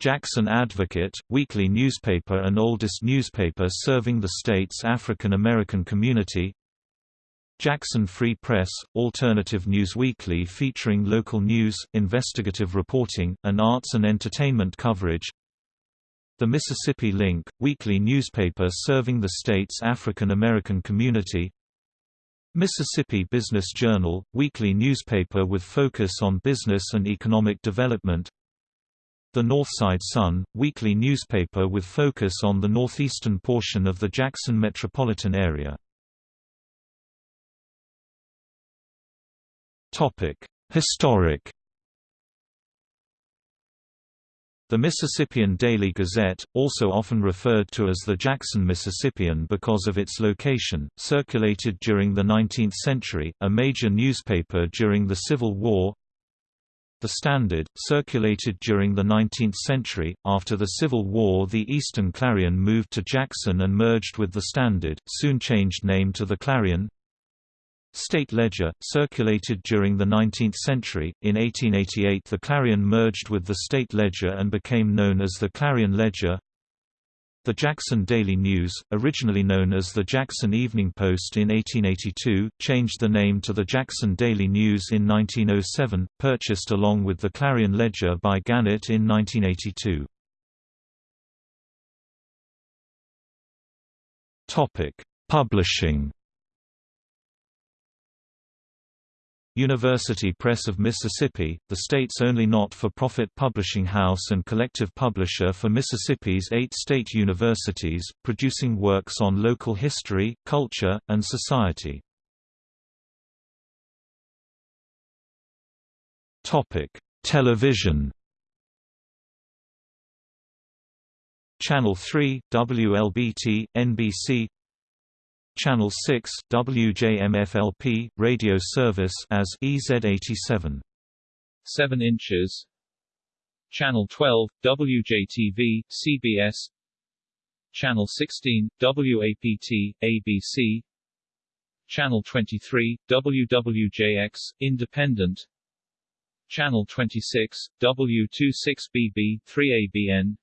Jackson Advocate, weekly newspaper and oldest newspaper serving the state's African American community. Jackson Free Press, alternative news weekly featuring local news, investigative reporting, and arts and entertainment coverage. The Mississippi Link, weekly newspaper serving the state's African American community. Mississippi Business Journal, weekly newspaper with focus on business and economic development the Northside Sun, weekly newspaper with focus on the northeastern portion of the Jackson metropolitan area. Historic The Mississippian Daily Gazette, also often referred to as the Jackson Mississippian because of its location, circulated during the 19th century, a major newspaper during the Civil War, the Standard, circulated during the 19th century. After the Civil War, the Eastern Clarion moved to Jackson and merged with the Standard, soon changed name to the Clarion. State Ledger, circulated during the 19th century. In 1888, the Clarion merged with the State Ledger and became known as the Clarion Ledger. The Jackson Daily News, originally known as the Jackson Evening Post in 1882, changed the name to the Jackson Daily News in 1907, purchased along with the Clarion Ledger by Gannett in 1982. Topic: Publishing. University Press of Mississippi, the state's only not-for-profit publishing house and collective publisher for Mississippi's eight state universities, producing works on local history, culture, and society. Television Channel 3, WLBT, NBC Channel 6 WJMFLP radio service as EZ87 7 inches. Channel 12 WJTV CBS Channel 16 WAPT ABC Channel 23 WWJX Independent. Channel 26 W26BB 3ABN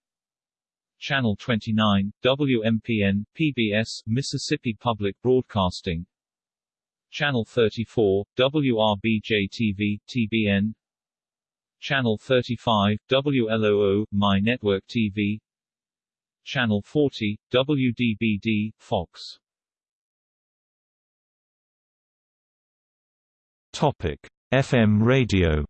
Channel 29, WMPN, PBS Mississippi Public Broadcasting. Channel 34, WRBJ-TV, TBN Channel 35, WLOO, My Network TV Channel 40, WDBD, Fox. Topic: FM radio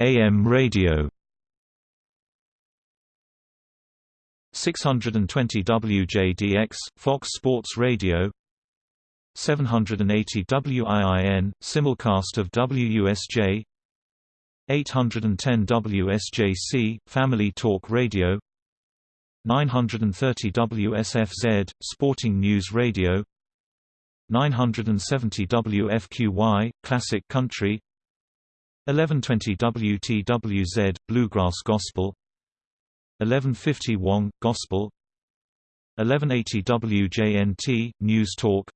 AM radio. 620 WJDX Fox Sports Radio. 780 WIIN simulcast of WUSJ 810 WSJC Family Talk Radio. 930 WSFZ Sporting News Radio. 970 WFQY Classic Country 1120 WTWZ Bluegrass Gospel. 1150 WONG Gospel. 1180 WJNT News Talk.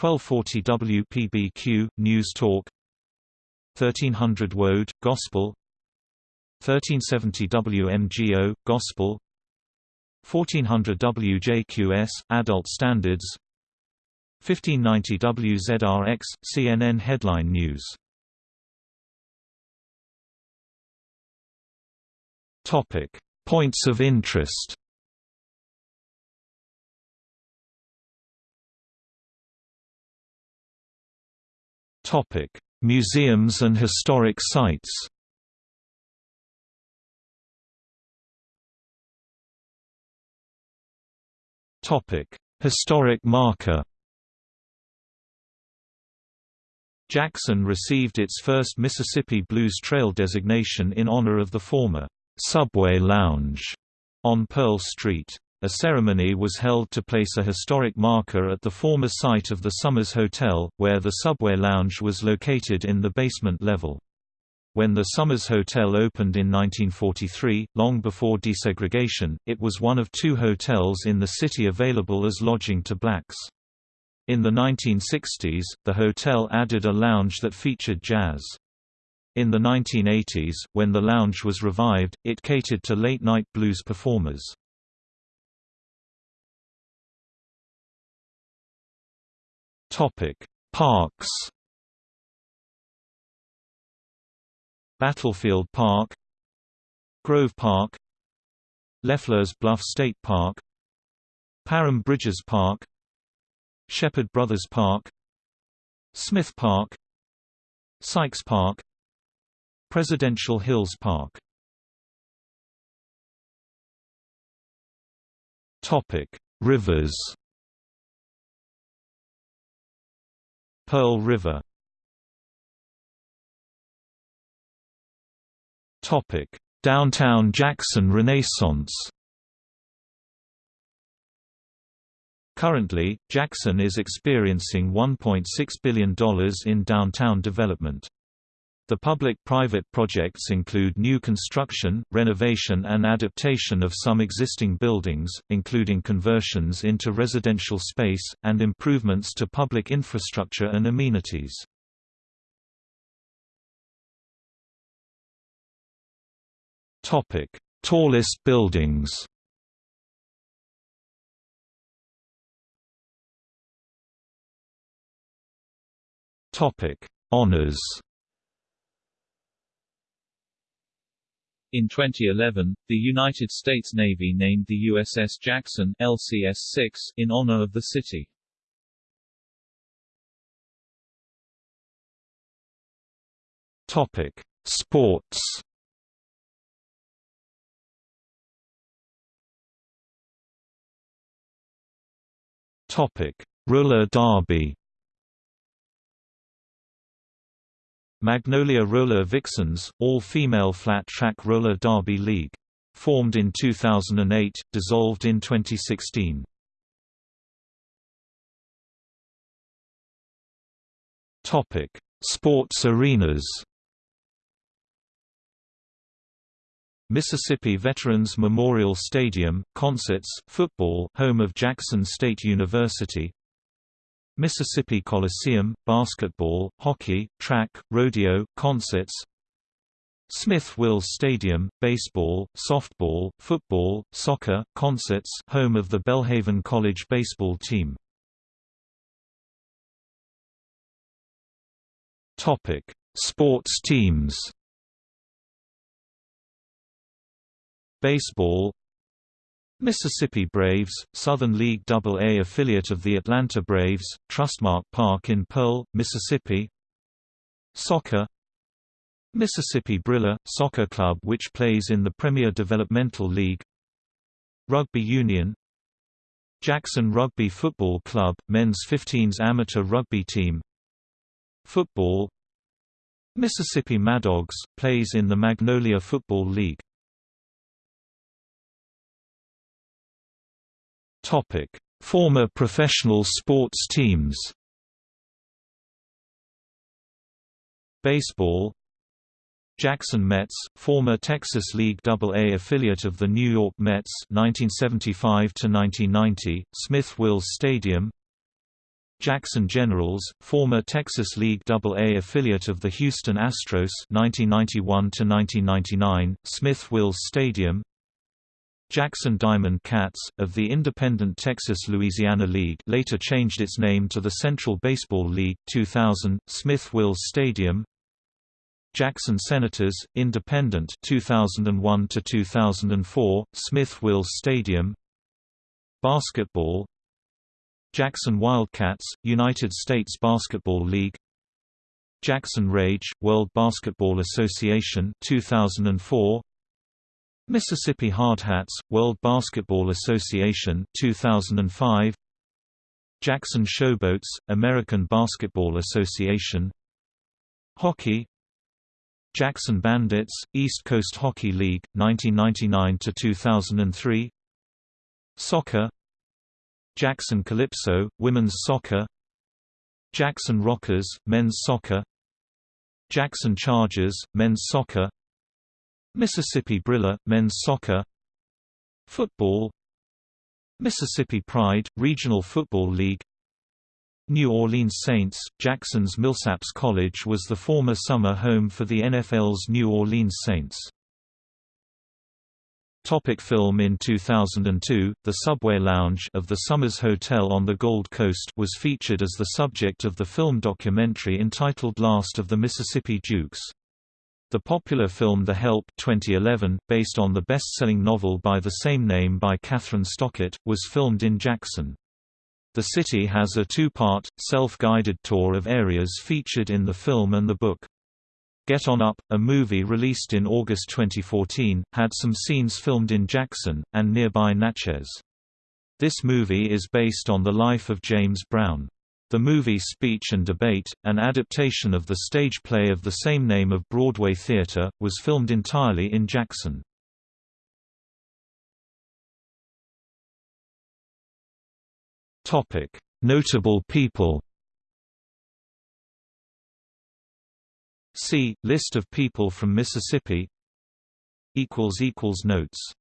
1240 WPBQ News Talk. 1300 WODE Gospel. 1370 WMGO Gospel. 1400 WJQS Adult Standards. 1590 WZRX CNN Headline News Topic: Points of interest. Topic: Museums and historic sites. Topic: Historic marker. Jackson received its first Mississippi Blues Trail designation in honor of the former Subway Lounge on Pearl Street. A ceremony was held to place a historic marker at the former site of the Summers Hotel, where the Subway Lounge was located in the basement level. When the Summers Hotel opened in 1943, long before desegregation, it was one of two hotels in the city available as lodging to blacks. In the 1960s, the hotel added a lounge that featured jazz. In the 1980s, when the lounge was revived, it catered to late-night blues performers. Parks Battlefield Park Grove Park LeFleur's Bluff State Park Parham Bridges Park Shepherd Brothers Park Smith Park Sykes Park Presidential Hills Park. Rivers. Pearl River. Downtown Jackson Renaissance. Currently, Jackson is experiencing $1.6 billion in downtown development. The public-private projects include new construction, renovation and adaptation of some existing buildings, including conversions into residential space, and improvements to public infrastructure and amenities. Tallest buildings Honors In 2011, the United States Navy named the USS Jackson LCS-6 in honor of the city. Topic: Sports. Topic: Roller derby. Magnolia Roller Vixens, all-female flat-track roller derby league. Formed in 2008, dissolved in 2016. Topic: Sports arenas. Mississippi Veterans Memorial Stadium, concerts, football, home of Jackson State University. Mississippi Coliseum, basketball, hockey, track, rodeo, concerts Smith-Wills Stadium, baseball, softball, football, soccer, concerts home of the Belhaven College baseball team. Sports teams Baseball Mississippi Braves, Southern League AA affiliate of the Atlanta Braves, Trustmark Park in Pearl, Mississippi. Soccer. Mississippi Brilla, soccer club which plays in the Premier Developmental League. Rugby Union. Jackson Rugby Football Club, men's 15s amateur rugby team. Football. Mississippi Maddogs, plays in the Magnolia Football League Topic: Former professional sports teams. Baseball. Jackson Mets, former Texas League AA affiliate of the New York Mets 1975 to 1990, Smith-Wills Stadium. Jackson Generals, former Texas League AA affiliate of the Houston Astros 1991 to 1999, Smith-Wills Stadium Jackson Diamond Cats, of the independent Texas-Louisiana League later changed its name to the Central Baseball League, 2000, Smith-Wills Stadium. Jackson Senators, independent 2001–2004, Smith-Wills Stadium. Basketball. Jackson Wildcats, United States Basketball League. Jackson Rage, World Basketball Association 2004 Mississippi Hardhats, World Basketball Association 2005 Jackson Showboats, American Basketball Association. Hockey. Jackson Bandits, East Coast Hockey League, 1999 to 2003 Soccer. Jackson Calypso, Women's Soccer. Jackson Rockers, Men's Soccer. Jackson Chargers, Men's Soccer Mississippi Brilla, men's soccer Football Mississippi Pride, Regional Football League New Orleans Saints, Jackson's Millsaps College was the former summer home for the NFL's New Orleans Saints. Topic film In 2002, the Subway Lounge of the Summers Hotel on the Gold Coast was featured as the subject of the film documentary entitled Last of the Mississippi Dukes. The popular film The Help 2011, based on the best-selling novel by the same name by Kathryn Stockett, was filmed in Jackson. The city has a two-part, self-guided tour of areas featured in the film and the book. Get On Up, a movie released in August 2014, had some scenes filmed in Jackson, and nearby Natchez. This movie is based on the life of James Brown. The movie Speech and Debate, an adaptation of the stage play of the same name of Broadway Theatre, was filmed entirely in Jackson. Topic: Notable people See, List of people from Mississippi. Equals equals Notes